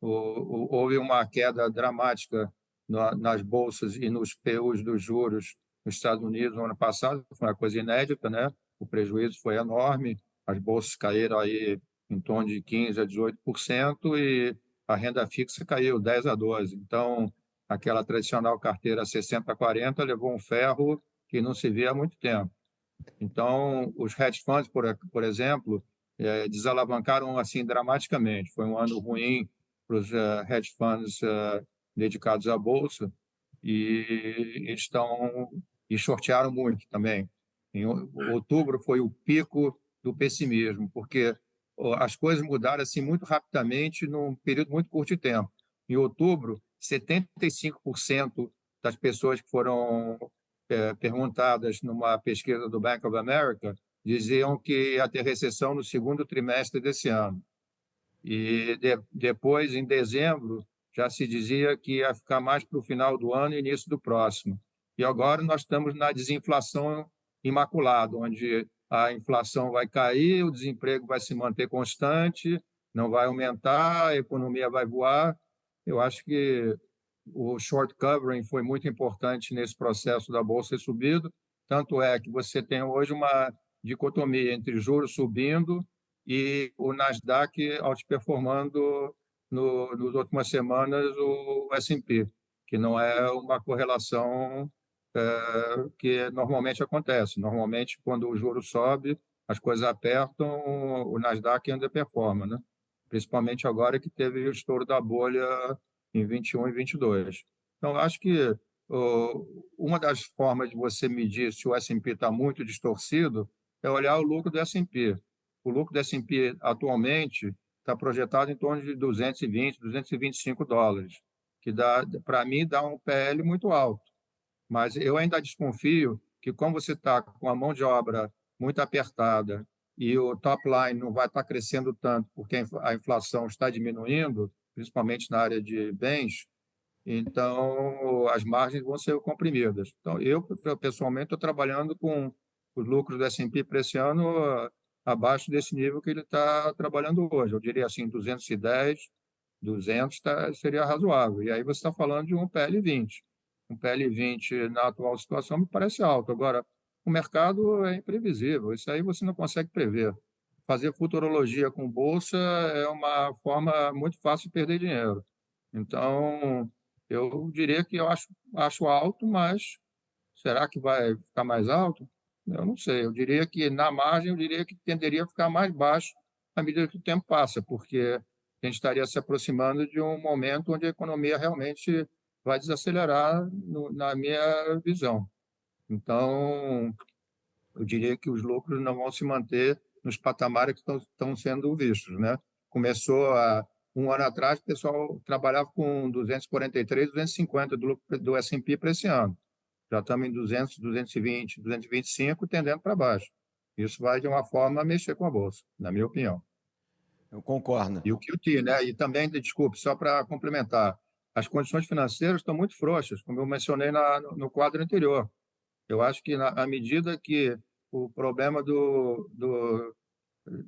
Houve uma queda dramática na, nas bolsas e nos PUs dos juros nos Estados Unidos no ano passado, foi uma coisa inédita, né? O prejuízo foi enorme, as bolsas caíram aí em torno de 15 a 18% e a renda fixa caiu 10 a 12. Então, aquela tradicional carteira 60 a 40 levou um ferro que não se vê há muito tempo. Então, os hedge funds, por, por exemplo, é, desalavancaram assim dramaticamente. Foi um ano ruim para os uh, hedge funds uh, dedicados à bolsa e estão e sortearam muito também. Em outubro foi o pico do pessimismo, porque as coisas mudaram assim muito rapidamente num período muito curto de tempo. Em outubro, 75% das pessoas que foram é, perguntadas numa pesquisa do Bank of America diziam que ia ter recessão no segundo trimestre desse ano. E de, depois, em dezembro, já se dizia que ia ficar mais para o final do ano e início do próximo. E agora nós estamos na desinflação imaculada, onde a inflação vai cair, o desemprego vai se manter constante, não vai aumentar, a economia vai voar. Eu acho que o short covering foi muito importante nesse processo da bolsa subido, tanto é que você tem hoje uma dicotomia entre juros subindo e o Nasdaq outperformando no, nas últimas semanas o S&P, que não é uma correlação é, que normalmente acontece. Normalmente, quando o juro sobe, as coisas apertam, o Nasdaq ainda performa, né? principalmente agora que teve o estouro da bolha em 21 e 22. Então, acho que uma das formas de você medir se o S&P está muito distorcido é olhar o lucro do S&P. O lucro do S&P atualmente está projetado em torno de 220, 225 dólares, que dá, para mim, dá um PL muito alto. Mas eu ainda desconfio que, como você está com a mão de obra muito apertada e o top line não vai estar tá crescendo tanto porque a inflação está diminuindo, principalmente na área de bens, então as margens vão ser comprimidas. Então, eu, pessoalmente, estou trabalhando com os lucros do S&P para esse ano abaixo desse nível que ele está trabalhando hoje. Eu diria assim, 210, 200 tá, seria razoável. E aí você está falando de um PL 20 um PL20 na atual situação me parece alto. Agora, o mercado é imprevisível, isso aí você não consegue prever. Fazer futurologia com bolsa é uma forma muito fácil de perder dinheiro. Então, eu diria que eu acho, acho alto, mas será que vai ficar mais alto? Eu não sei. Eu diria que, na margem, eu diria que tenderia a ficar mais baixo à medida que o tempo passa, porque a gente estaria se aproximando de um momento onde a economia realmente vai desacelerar no, na minha visão. Então, eu diria que os lucros não vão se manter nos patamares que estão, sendo vistos. Né? Começou há um ano atrás, o pessoal trabalhava com 243, 250 do, do S&P para esse ano. Já estamos em 200, 220, 225, tendendo para baixo. Isso vai, de uma forma, mexer com a Bolsa, na minha opinião. Eu concordo. E o QT, né? E também, desculpe, só para complementar, as condições financeiras estão muito frouxas, como eu mencionei na, no quadro anterior. Eu acho que, na, à medida que o problema do, do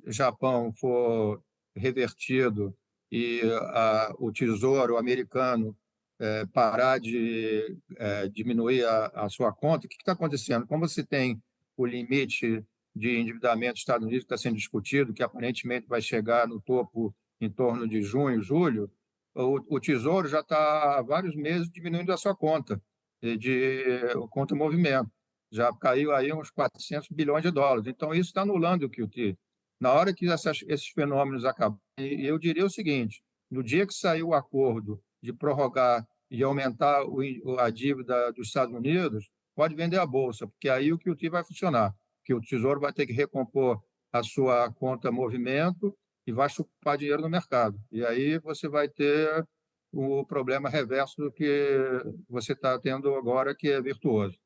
Japão for revertido e a, o tesouro americano é, parar de é, diminuir a, a, sua conta, o que está acontecendo? Como você tem o limite de endividamento dos Estados Unidos que está sendo discutido, que aparentemente vai chegar no topo em torno de junho, julho, o, o Tesouro já está há vários meses diminuindo a sua conta, de conta movimento. Já caiu aí uns 400 bilhões de dólares. Então, isso está anulando o QT. Na hora que essas, esses fenômenos acabam, eu diria o seguinte, no dia que sair o acordo de prorrogar e aumentar o, a dívida dos Estados Unidos, pode vender a bolsa, porque aí o QT vai funcionar, que o Tesouro vai ter que recompor a sua conta movimento e vai chupar dinheiro no mercado. E aí você vai ter o problema reverso do que você está tendo agora, que é virtuoso.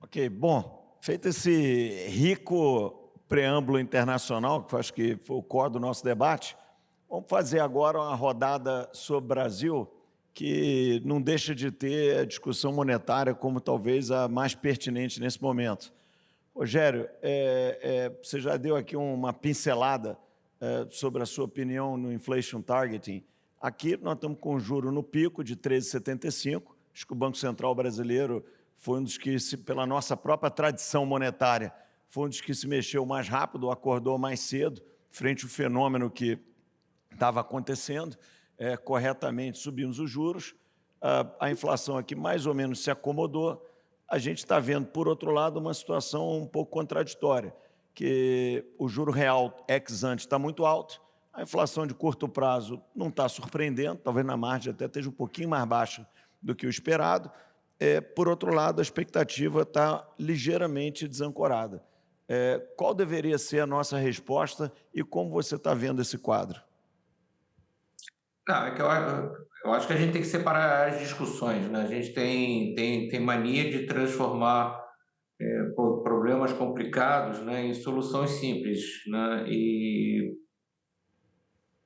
Ok, bom, feito esse rico preâmbulo internacional, que acho que foi o core do nosso debate, vamos fazer agora uma rodada sobre o Brasil, que não deixa de ter a discussão monetária como talvez a mais pertinente nesse momento. Rogério, é, é, você já deu aqui uma pincelada é, sobre a sua opinião no inflation targeting. Aqui nós estamos com juro no pico de 13,75. Acho que o Banco Central brasileiro foi um dos que, se, pela nossa própria tradição monetária, foi um dos que se mexeu mais rápido, acordou mais cedo, frente ao fenômeno que estava acontecendo. É, corretamente subimos os juros, a, a inflação aqui mais ou menos se acomodou, a gente está vendo, por outro lado, uma situação um pouco contraditória, que o juro real ex ante está muito alto, a inflação de curto prazo não está surpreendendo, talvez na margem até esteja um pouquinho mais baixa do que o esperado. É, por outro lado, a expectativa está ligeiramente desancorada. É, qual deveria ser a nossa resposta e como você está vendo esse quadro? Não, é que eu, eu acho que a gente tem que separar as discussões. Né? A gente tem, tem, tem mania de transformar é, problemas complicados né, em soluções simples. Né? E,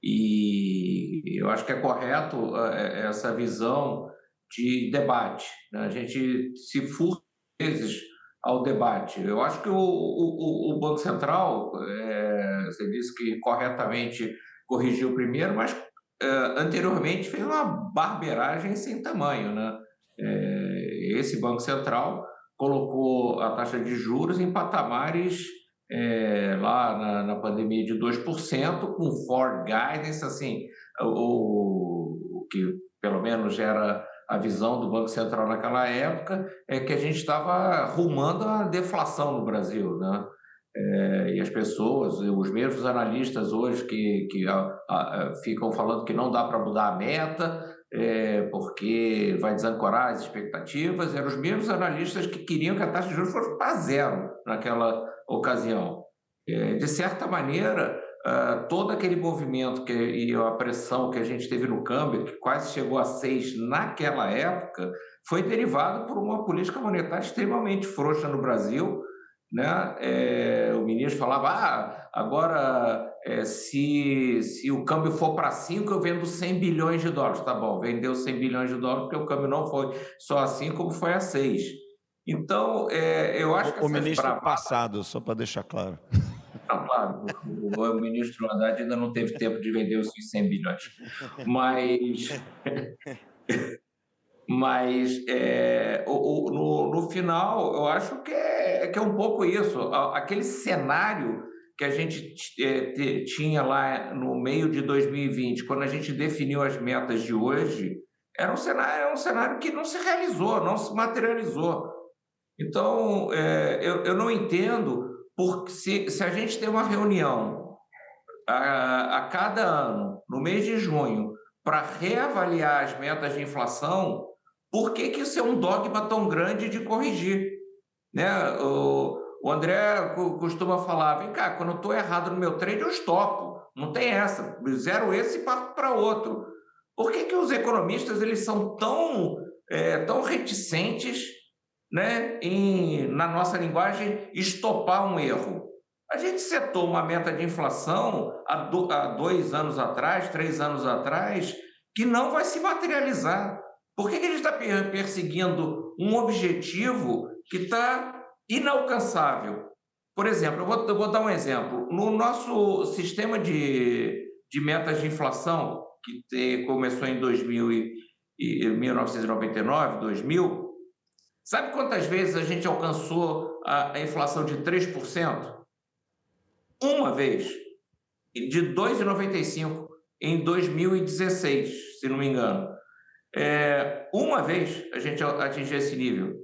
e eu acho que é correto é, essa visão de debate. Né? A gente se furta vezes ao debate. Eu acho que o, o, o Banco Central, é, você disse que corretamente corrigiu primeiro, mas uh, anteriormente fez uma barberagem sem tamanho. Né? É, esse Banco Central colocou a taxa de juros em patamares é, lá na, na, pandemia de 2%, com Ford Guidance, assim, o, o, que pelo menos era a visão do Banco Central naquela época, é que a gente estava rumando a deflação no Brasil, né? É, e as pessoas, os mesmos analistas hoje que, que a, a, ficam falando que não dá para mudar a meta, é, porque vai desancorar as expectativas, eram os mesmos analistas que queriam que a taxa de juros fosse para zero naquela ocasião. É, de certa maneira, uh, todo aquele movimento que, e a pressão que a gente teve no câmbio, que quase chegou a seis naquela época, foi derivado por uma política monetária extremamente frouxa no Brasil, né? É, o ministro falava, ah, agora é, se, se o câmbio for para 5, eu vendo 100 bilhões de dólares. Tá bom, vendeu 100 bilhões de dólares porque o câmbio não foi só a 5, como foi a 6. Então, é, eu acho o, que... O ministro bravadas... passado, só para deixar claro. Não, claro, o, o, ministro Haddad ainda não teve tempo de vender os 100 bilhões. Mas... [LAUGHS] Mas é, o, o, no, no final, eu acho que é, que é um pouco isso. Aquele cenário que a gente é, tinha lá no meio de 2020, quando a gente definiu as metas de hoje, era um cenário, era um cenário que não se realizou, não se materializou. Então, é, eu, eu não entendo porque se, se a gente tem uma reunião a, a cada ano, no mês de junho, para reavaliar as metas de inflação, por que, que isso é um dogma tão grande de corrigir? Né? O, o André costuma falar, vem cá, quando eu estou errado no meu trade, eu estopo. Não tem essa. Zero esse e parto para outro. Por que, que os economistas eles são tão, é, tão reticentes né, em, na nossa linguagem, estopar um erro? A gente setou uma meta de inflação há, do, há dois anos atrás, três anos atrás, que não vai se materializar. Por que, que a gente está perseguindo um objetivo que está inalcançável? Por exemplo, eu vou, eu vou, dar um exemplo. No nosso sistema de, de metas de inflação, que te, começou em 2000 e, e 1999, 2000, sabe quantas vezes a gente alcançou a, a inflação de 3%? Uma vez, de 2,95 em 2016, se não me engano. É, uma vez a gente atingiu esse nível.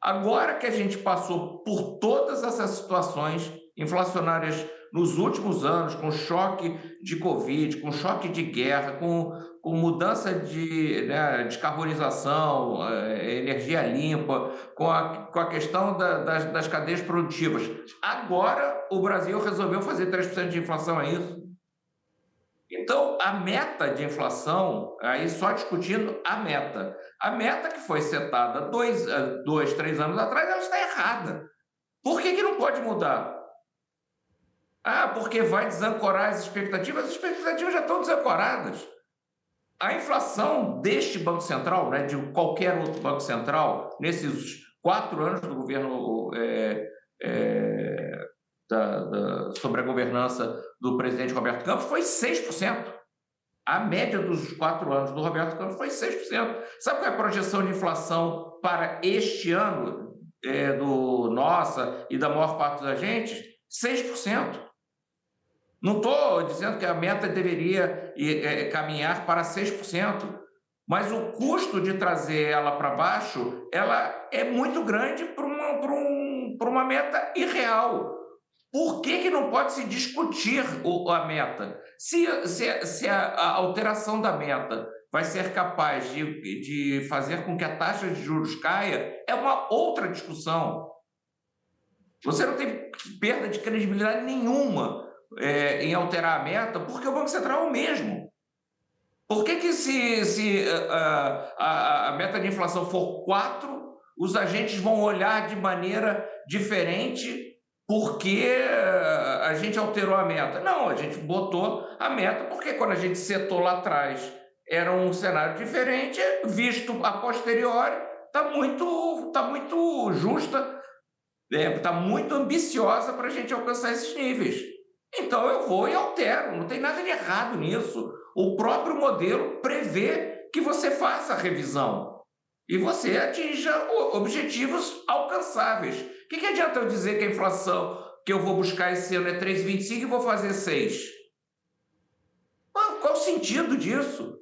Agora que a gente passou por todas essas situações inflacionárias nos últimos anos, com choque de Covid, com choque de guerra, com, com mudança de né, descarbonização, eh, energia limpa, com a, com a questão da, das, das cadeias produtivas. Agora o Brasil resolveu fazer 3% de inflação, é isso? Então, a meta de inflação, aí só discutindo a meta. A meta que foi setada dois, eh, dois três anos atrás, ela está errada. Por que, que não pode mudar? Ah, porque vai desancorar as expectativas. As expectativas já estão desancoradas. A inflação deste Banco Central, né, de qualquer outro Banco Central, nesses quatro anos do governo é, é, da, da, sobre a governança do presidente Roberto Campos, foi 6%. A média dos quatro anos do Roberto Campos foi 6%. Sabe qual é a projeção de inflação para este ano é, do nossa e da maior parte dos agentes? 6%. Não estou dizendo que a meta deveria é, caminhar para 6%, mas o custo de trazer ela para baixo ela é muito grande para uma, um, uma meta irreal. Por que, que não pode se discutir o, a meta? Se, se, se a, a, alteração da meta vai ser capaz de, de fazer com que a taxa de juros caia, é uma outra discussão. Você não tem perda de credibilidade nenhuma é, em alterar a meta, porque o Banco Central é o mesmo. Por que, que se, se a, a, a meta de inflação for 4, os agentes vão olhar de maneira diferente porque a gente alterou a meta? Não, a gente botou a meta porque quando a gente setou lá atrás era um cenário diferente, visto a posteriori, está muito, tá muito justa, está é, tá muito ambiciosa para a gente alcançar esses níveis. Então eu vou e altero, não tem nada de errado nisso. O próprio modelo prevê que você faça a revisão e você atinja objetivos alcançáveis. Que, que adianta eu dizer que a inflação que eu vou buscar esse ano é 3,25 e vou fazer 6? Qual o sentido disso?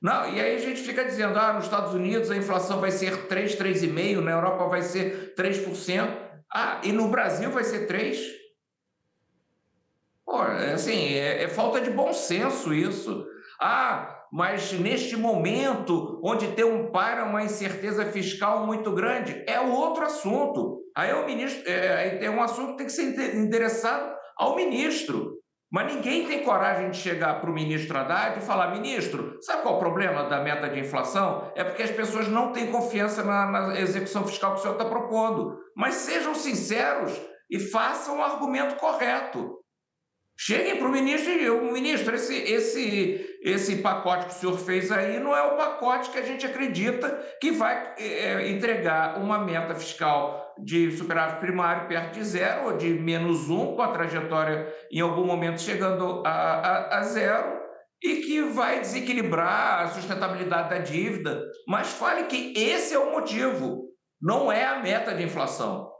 Não, e aí a gente fica dizendo, ah, nos Estados Unidos a inflação vai ser 3, 3,5%, na Europa vai ser 3%, ah, e no Brasil vai ser 3%. Pô, assim, é, é falta de bom senso isso. Ah, mas neste momento, onde tem um para uma incerteza fiscal muito grande, é outro assunto. Aí o ministro, é, é um assunto que tem que ser endereçado ao ministro. Mas ninguém tem coragem de chegar para o ministro Haddad e falar: ministro, sabe qual é o problema da meta de inflação? É porque as pessoas não têm confiança na, na execução fiscal que o senhor está propondo. Mas sejam sinceros e façam o argumento correto. Cheguem para o ministro e digam, ministro, esse, esse, esse pacote que o senhor fez aí não é o pacote que a gente acredita que vai é, entregar uma meta fiscal de superávit primário perto de zero ou de menos um, com a trajetória em algum momento chegando a, a, a zero, e que vai desequilibrar a sustentabilidade da dívida. Mas fale que esse é o motivo, não é a meta de inflação.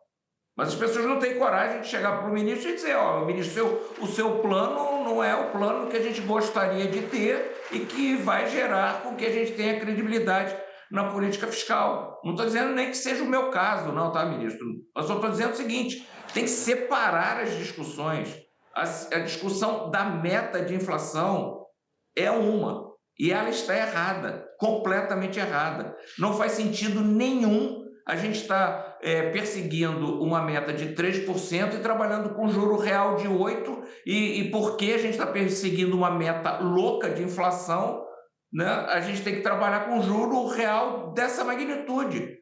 Mas as pessoas não têm coragem de chegar para o ministro e dizer, ó, oh, ministro, seu, o seu plano não é o plano que a gente gostaria de ter e que vai gerar com que a gente tenha credibilidade na política fiscal. Não estou dizendo nem que seja o meu caso, não, tá, ministro? Eu só estou dizendo o seguinte, tem que separar as discussões. A, a discussão da meta de inflação é uma, e ela está errada, completamente errada. Não faz sentido nenhum a gente está é, perseguindo uma meta de 3% e trabalhando com juro real de 8%, e, e porque a gente está perseguindo uma meta louca de inflação, né, a gente tem que trabalhar com juro real dessa magnitude.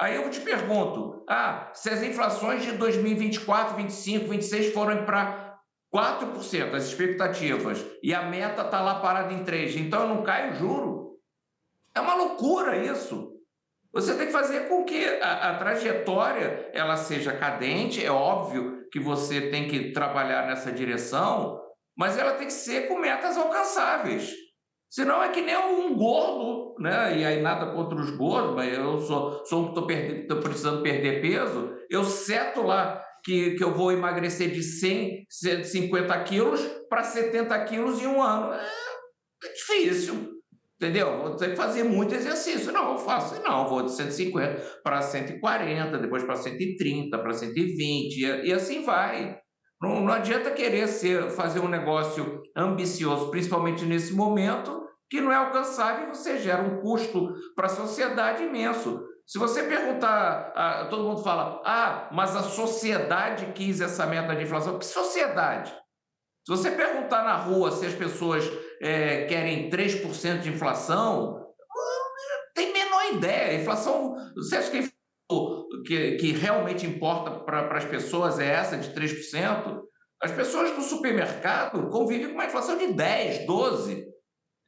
Aí eu te pergunto, ah, se as inflações de 2024, 25, 26 forem para 4%, as expectativas, e a meta está lá parada em 3%, então eu não caio o juro? É uma loucura isso. Você tem que fazer com que a, a, trajetória ela seja cadente. É óbvio que você tem que trabalhar nessa direção, mas ela tem que ser com metas alcançáveis. Senão é que nem um gordo, né? E aí nada contra os gordos, mas eu sou, sou um que estou precisando perder peso, eu seto lá que, que eu vou emagrecer de 100, 150 quilos para 70 quilos em um ano. É, é difícil, entendeu? Vou ter que fazer muito exercício. Não, eu faço, não, vou de 150 para 140, depois para 130, para 120, e, e assim vai. Não, não adianta querer ser, fazer um negócio ambicioso, principalmente nesse momento, que não é alcançável e você gera um custo para a sociedade imenso. Se você perguntar, todo mundo fala, ah, mas a sociedade quis essa meta de inflação. Que sociedade? Se você perguntar na rua se as pessoas é, querem 3% de inflação, tem menor ideia. A inflação, você acha que, que, que realmente importa para as pessoas é essa de 3%? As pessoas no supermercado convivem com uma inflação de 10%, 12%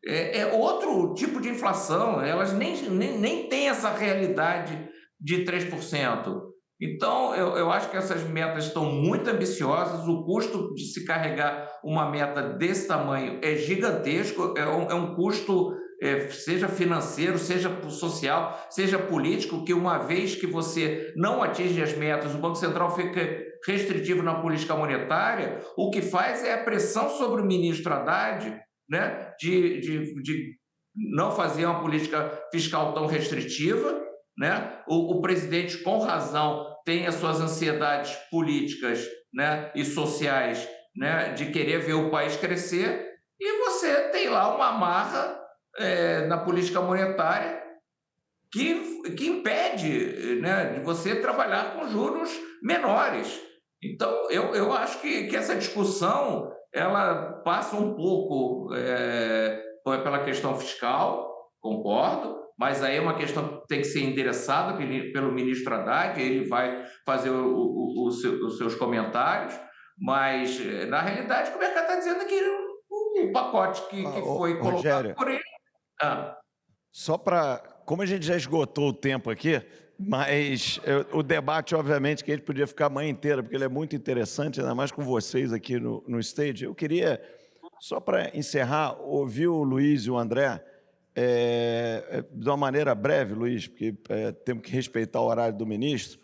é, é outro tipo de inflação, elas nem, nem, nem têm essa realidade de 3%. Então, eu, eu acho que essas metas estão muito ambiciosas, o custo de se carregar uma meta desse tamanho é gigantesco, é um, é um custo, é, seja financeiro, seja social, seja político, que uma vez que você não atinge as metas, o Banco Central fica restritivo na política monetária, o que faz é a pressão sobre o ministro Haddad né, de, de, de não fazer uma política fiscal tão restritiva. Né? O, o presidente, com razão, tem as suas ansiedades políticas né, e sociais né, de querer ver o país crescer, e você tem lá uma amarra é, na política monetária que, que impede né, de você trabalhar com juros menores. Então, eu, eu acho que, que essa discussão ela passa um pouco é, pela questão fiscal, concordo, mas aí é uma questão que tem que ser endereçada pelo ministro Haddad, ele vai fazer o, o, o seu, os seus comentários, mas é, na realidade o mercado está dizendo que o, pacote que, que foi colocado Rogério, por ele. Ah. Só para. Como a gente já esgotou o tempo aqui, mas eu, o debate, obviamente, que a gente podia ficar a manhã inteira, porque ele é muito interessante, ainda mais com vocês aqui no, no stage. Eu queria, só para encerrar, ouvir o Luiz e o André, é, de uma maneira breve, Luiz, porque é, temos que respeitar o horário do ministro.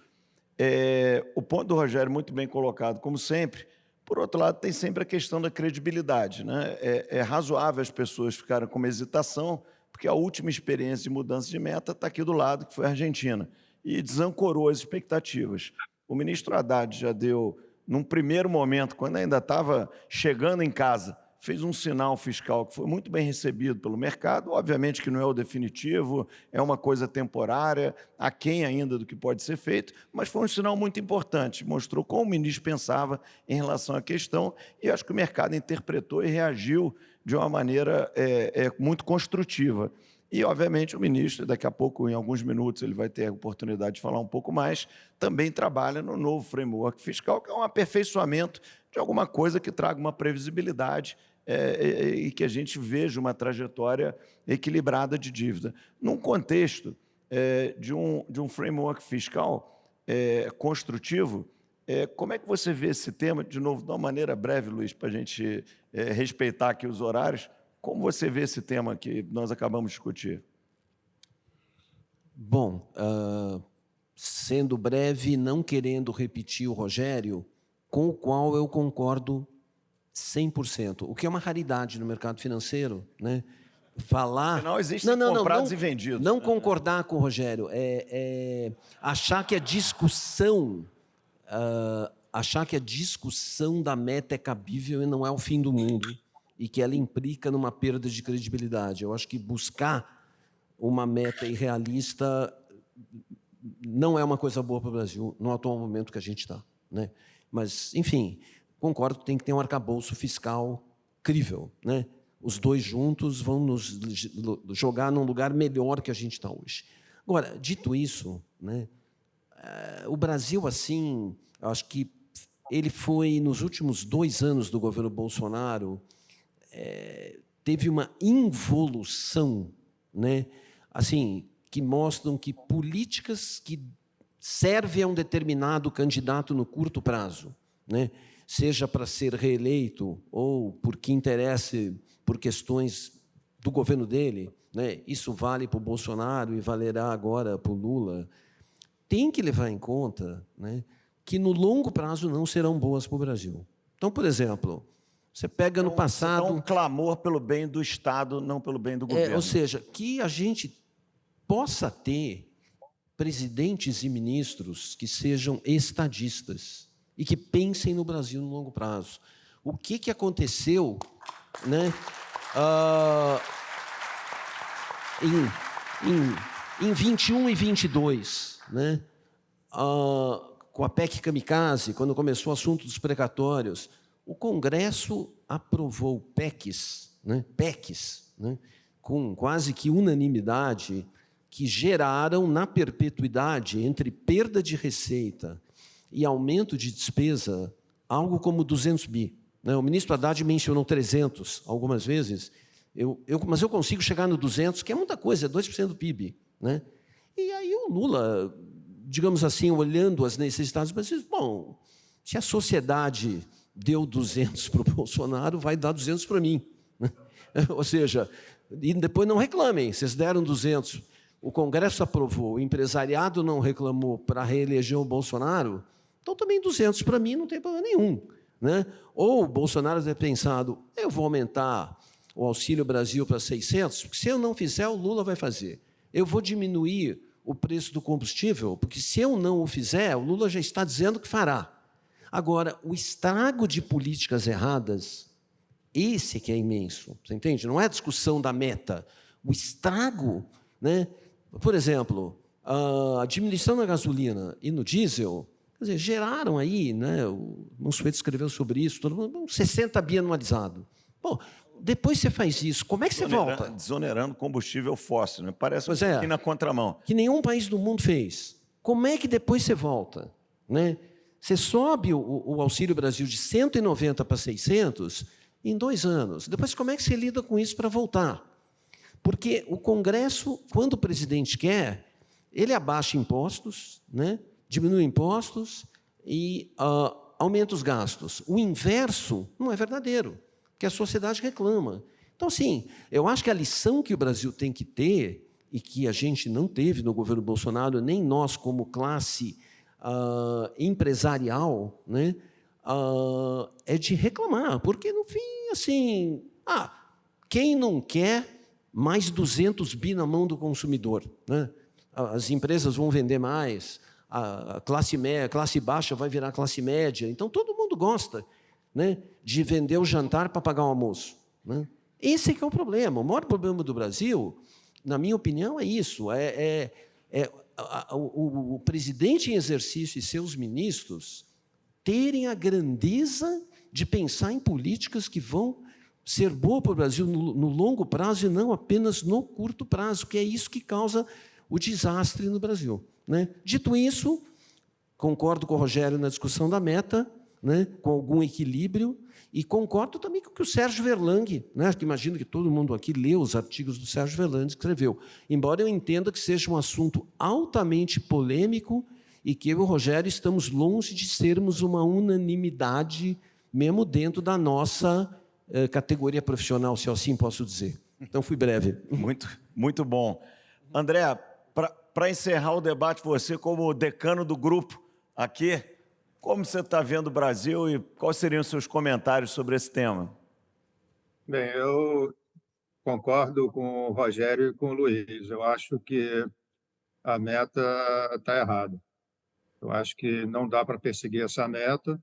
É, o ponto do Rogério, muito bem colocado, como sempre. Por outro lado, tem sempre a questão da credibilidade. Né? É, é razoável as pessoas ficarem com uma hesitação, porque a última experiência de mudança de meta está aqui do lado, que foi a Argentina e desancorou as expectativas. O ministro Haddad já deu, num primeiro momento, quando ainda estava chegando em casa, fez um sinal fiscal que foi muito bem recebido pelo mercado. Obviamente que não é o definitivo, é uma coisa temporária, aquém ainda do que pode ser feito, mas foi um sinal muito importante. Mostrou como o ministro pensava em relação à questão e acho que o mercado interpretou e reagiu de uma maneira é, é, muito construtiva. E, obviamente, o ministro, daqui a pouco, em alguns minutos, ele vai ter a oportunidade de falar um pouco mais, também trabalha no novo framework fiscal, que é um aperfeiçoamento de alguma coisa que traga uma previsibilidade é, e que a gente veja uma trajetória equilibrada de dívida. Num contexto é, de, um, de um framework fiscal é, construtivo, é, como é que você vê esse tema, de novo, de uma maneira breve, Luiz, para a gente é, respeitar aqui os horários, como você vê esse tema que nós acabamos de discutir? Bom, uh, sendo breve, não querendo repetir o Rogério, com o qual eu concordo 100%, o que é uma raridade no mercado financeiro, né? Falar. Não existem não, não, comprados não, e vendidos. Não concordar com o Rogério é, é achar que a discussão, uh, achar que a discussão da meta é cabível e não é o fim do mundo e que ela implica numa perda de credibilidade. Eu acho que buscar uma meta irrealista não é uma coisa boa para o Brasil no atual momento que a gente está. Né? Mas, enfim, concordo que tem que ter um arcabouço fiscal crível. Né? Os dois juntos vão nos jogar num lugar melhor que a gente está hoje. Agora, dito isso, né, eh, o Brasil, assim, acho que ele foi, nos últimos dois anos do governo Bolsonaro, é, teve uma involução, né? assim, que mostram que políticas que servem a um determinado candidato no curto prazo, né? Seja para ser reeleito ou porque interesse por questões do governo dele, né? isso vale para o Bolsonaro e valerá agora para o Lula, tem que levar em conta né, que no longo prazo não serão boas para o Brasil. Então, por exemplo, você pega no passado... Então, um clamor pelo bem do Estado, não pelo bem do governo. É, ou seja, que a gente possa ter presidentes e ministros que sejam estadistas e que pensem no Brasil no longo prazo. O que, que aconteceu né, uh, em, em, em 21 e 22, né, uh, com a PEC Kamikaze, quando começou o assunto dos precatórios, o Congresso aprovou PECs, né, PECs né, com quase que unanimidade, que geraram na perpetuidade, entre perda de receita e aumento de despesa, algo como 200 bi. Né? O ministro Haddad mencionou 300 algumas vezes, eu, eu, mas eu consigo chegar no 200, que é muita coisa, é 2% do PIB. Né? E aí o Lula, digamos assim, olhando as necessidades, mas diz, bom, se a sociedade deu 200 para o Bolsonaro, vai dar 200 para mim. [LAUGHS] Ou seja, e depois não reclamem, vocês deram 200 o Congresso aprovou, o empresariado não reclamou para reeleger o Bolsonaro, então também 200 para mim não tem problema nenhum. Né? Ou o Bolsonaro ter pensado, eu vou aumentar o Auxílio Brasil para 600, porque se eu não fizer, o Lula vai fazer. Eu vou diminuir o preço do combustível, porque se eu não o fizer, o Lula já está dizendo que fará. Agora, o estrago de políticas erradas, esse que é imenso, você entende? Não é a discussão da meta. O estrago né, por exemplo, a diminuição na gasolina e no diesel, quer dizer, geraram aí, né, o Mansueto escreveu sobre isso, todo mundo, 60 bi anualizado. Bom, depois você faz isso, como é que você volta? Desonerando combustível fóssil, né? parece pois um é, na contramão. Que nenhum país do mundo fez. Como é que depois você volta? Né? Você sobe o, o Auxílio Brasil de 190 para 600 em dois anos. Depois, como é que você lida com isso para voltar? Porque o Congresso, quando o presidente quer, ele abaixa impostos, né? Diminui impostos e uh, aumenta os gastos. O inverso não é verdadeiro, que a sociedade reclama. Então, sim, eu acho que a lição que o Brasil tem que ter, e que a gente não teve no governo Bolsonaro, nem nós como classe uh, empresarial, né, uh, é de reclamar, porque, no fim, assim, ah, quem não quer mais 200 bi na mão do consumidor. Né? As empresas vão vender mais, a classe, média, classe baixa vai virar classe média. Então, todo mundo gosta né, de vender o jantar para pagar o almoço. Né? Esse é que é o problema. O maior problema do Brasil, na minha opinião, é isso. É, é, é a, a, o, o presidente em exercício e seus ministros terem a grandeza de pensar em políticas que vão ser boa para o Brasil no, no, longo prazo e não apenas no curto prazo, que é isso que causa o desastre no Brasil. Né? Dito isso, concordo com o Rogério na discussão da meta, né, com algum equilíbrio, e concordo também com o que o Sérgio Verlang, né, que imagino que todo mundo aqui leu os artigos do Sérgio Verlang, escreveu. Embora eu entenda que seja um assunto altamente polêmico e que eu e o Rogério estamos longe de sermos uma unanimidade, mesmo dentro da nossa eh, categoria profissional, se assim posso dizer. Então, fui breve. Muito, muito bom. André, para encerrar o debate, você como decano do grupo aqui, como você está vendo o Brasil e quais seriam os seus comentários sobre esse tema? Bem, eu concordo com o Rogério e com o Luiz. Eu acho que a meta está errada. Eu acho que não dá para perseguir essa meta.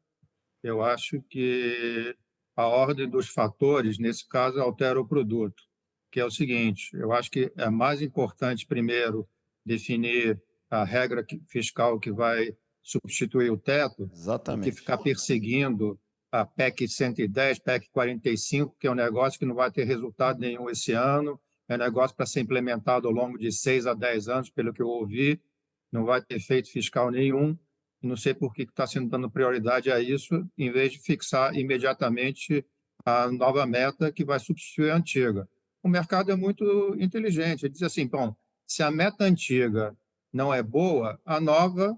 Eu acho que a ordem dos fatores, nesse caso, altera o produto, que é o seguinte, eu acho que é mais importante, primeiro, definir a regra fiscal que vai substituir o teto, Exatamente. que ficar perseguindo a PEC 110, PEC 45, que é um negócio que não vai ter resultado nenhum esse ano, é um negócio para ser implementado ao longo de seis a dez anos, pelo que eu ouvi, não vai ter efeito fiscal nenhum, não sei por que está sendo dando prioridade a isso, em vez de fixar imediatamente a nova meta que vai substituir a antiga. O mercado é muito inteligente, ele diz assim, bom, se a meta antiga não é boa, a nova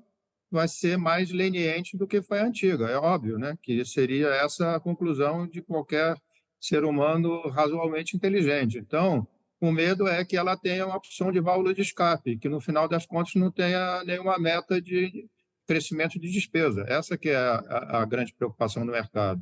vai ser mais leniente do que foi a antiga, é óbvio, né? que seria essa a conclusão de qualquer ser humano razoavelmente inteligente. Então, o medo é que ela tenha uma opção de válvula de escape, que no final das contas não tenha nenhuma meta de crescimento de despesa. Essa que é a, a grande preocupação do mercado.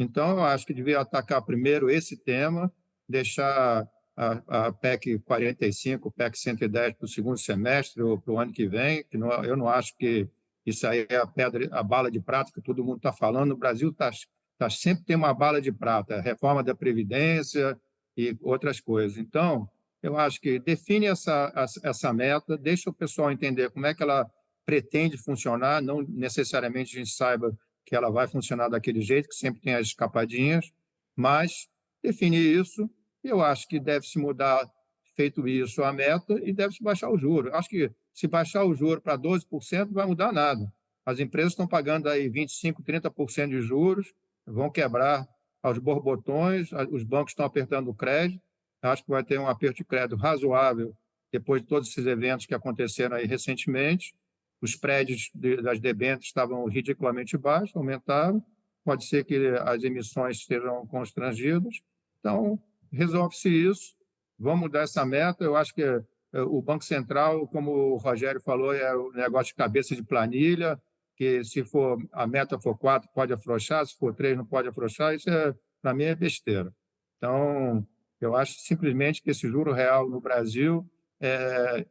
Então, eu acho que devia atacar primeiro esse tema, deixar a, a PEC 45, PEC 110 para o segundo semestre ou para o ano que vem, que não, eu não acho que isso aí é a pedra, a bala de prata que todo mundo está falando. O Brasil está tá, sempre tem uma bala de prata, reforma da Previdência e outras coisas. Então, eu acho que define essa, essa meta, deixa o pessoal entender como é que ela pretende funcionar, não necessariamente a gente saiba que ela vai funcionar daquele jeito, que sempre tem as escapadinhas, mas definir isso, eu acho que deve se mudar, feito isso, a meta e deve se baixar o juro. Acho que se baixar o juro para 12%, não vai mudar nada. As empresas estão pagando aí 25%, 30% de juros, vão quebrar aos borbotões, os bancos estão apertando o crédito, acho que vai ter um aperto de crédito razoável depois de todos esses eventos que aconteceram aí recentemente, os prédios das debêntures estavam ridiculamente baixos, aumentaram, pode ser que as emissões sejam constrangidas. Então, resolve-se isso, vamos mudar essa meta. Eu acho que eh, o Banco Central, como o Rogério falou, é o negócio de cabeça de planilha, que se for a meta for quatro pode afrouxar, se for três não pode afrouxar, isso é, para mim é besteira. Então, eu acho simplesmente que esse juro real no Brasil é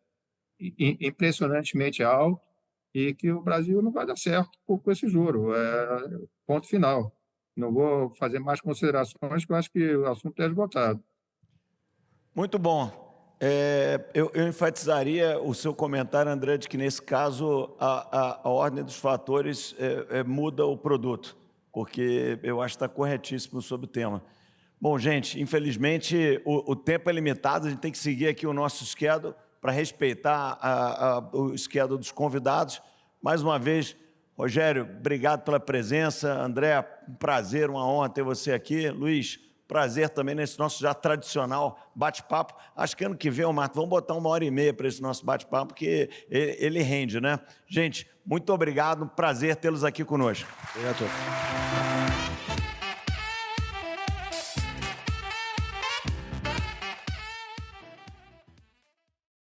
impressionantemente alto, e que o Brasil não vai dar certo com esse juro. É, ponto final. Não vou fazer mais considerações, porque eu acho que o assunto é esgotado. Muito bom. É, eu, eu, enfatizaria o seu comentário, André, de que nesse caso a, a, a ordem dos fatores é, é, muda o produto, porque eu acho que está corretíssimo sobre o tema. Bom, gente, infelizmente o, o tempo é limitado, a gente tem que seguir aqui o nosso schedule para respeitar a, o esquema dos convidados. Mais uma vez, Rogério, obrigado pela presença. André, um prazer, uma honra ter você aqui. Luiz, prazer também nesse nosso já tradicional bate-papo. Acho que ano que vem, Marco, vamos botar uma hora e meia para esse nosso bate-papo, porque ele, rende, né? Gente, muito obrigado, prazer tê-los aqui conosco. Obrigado.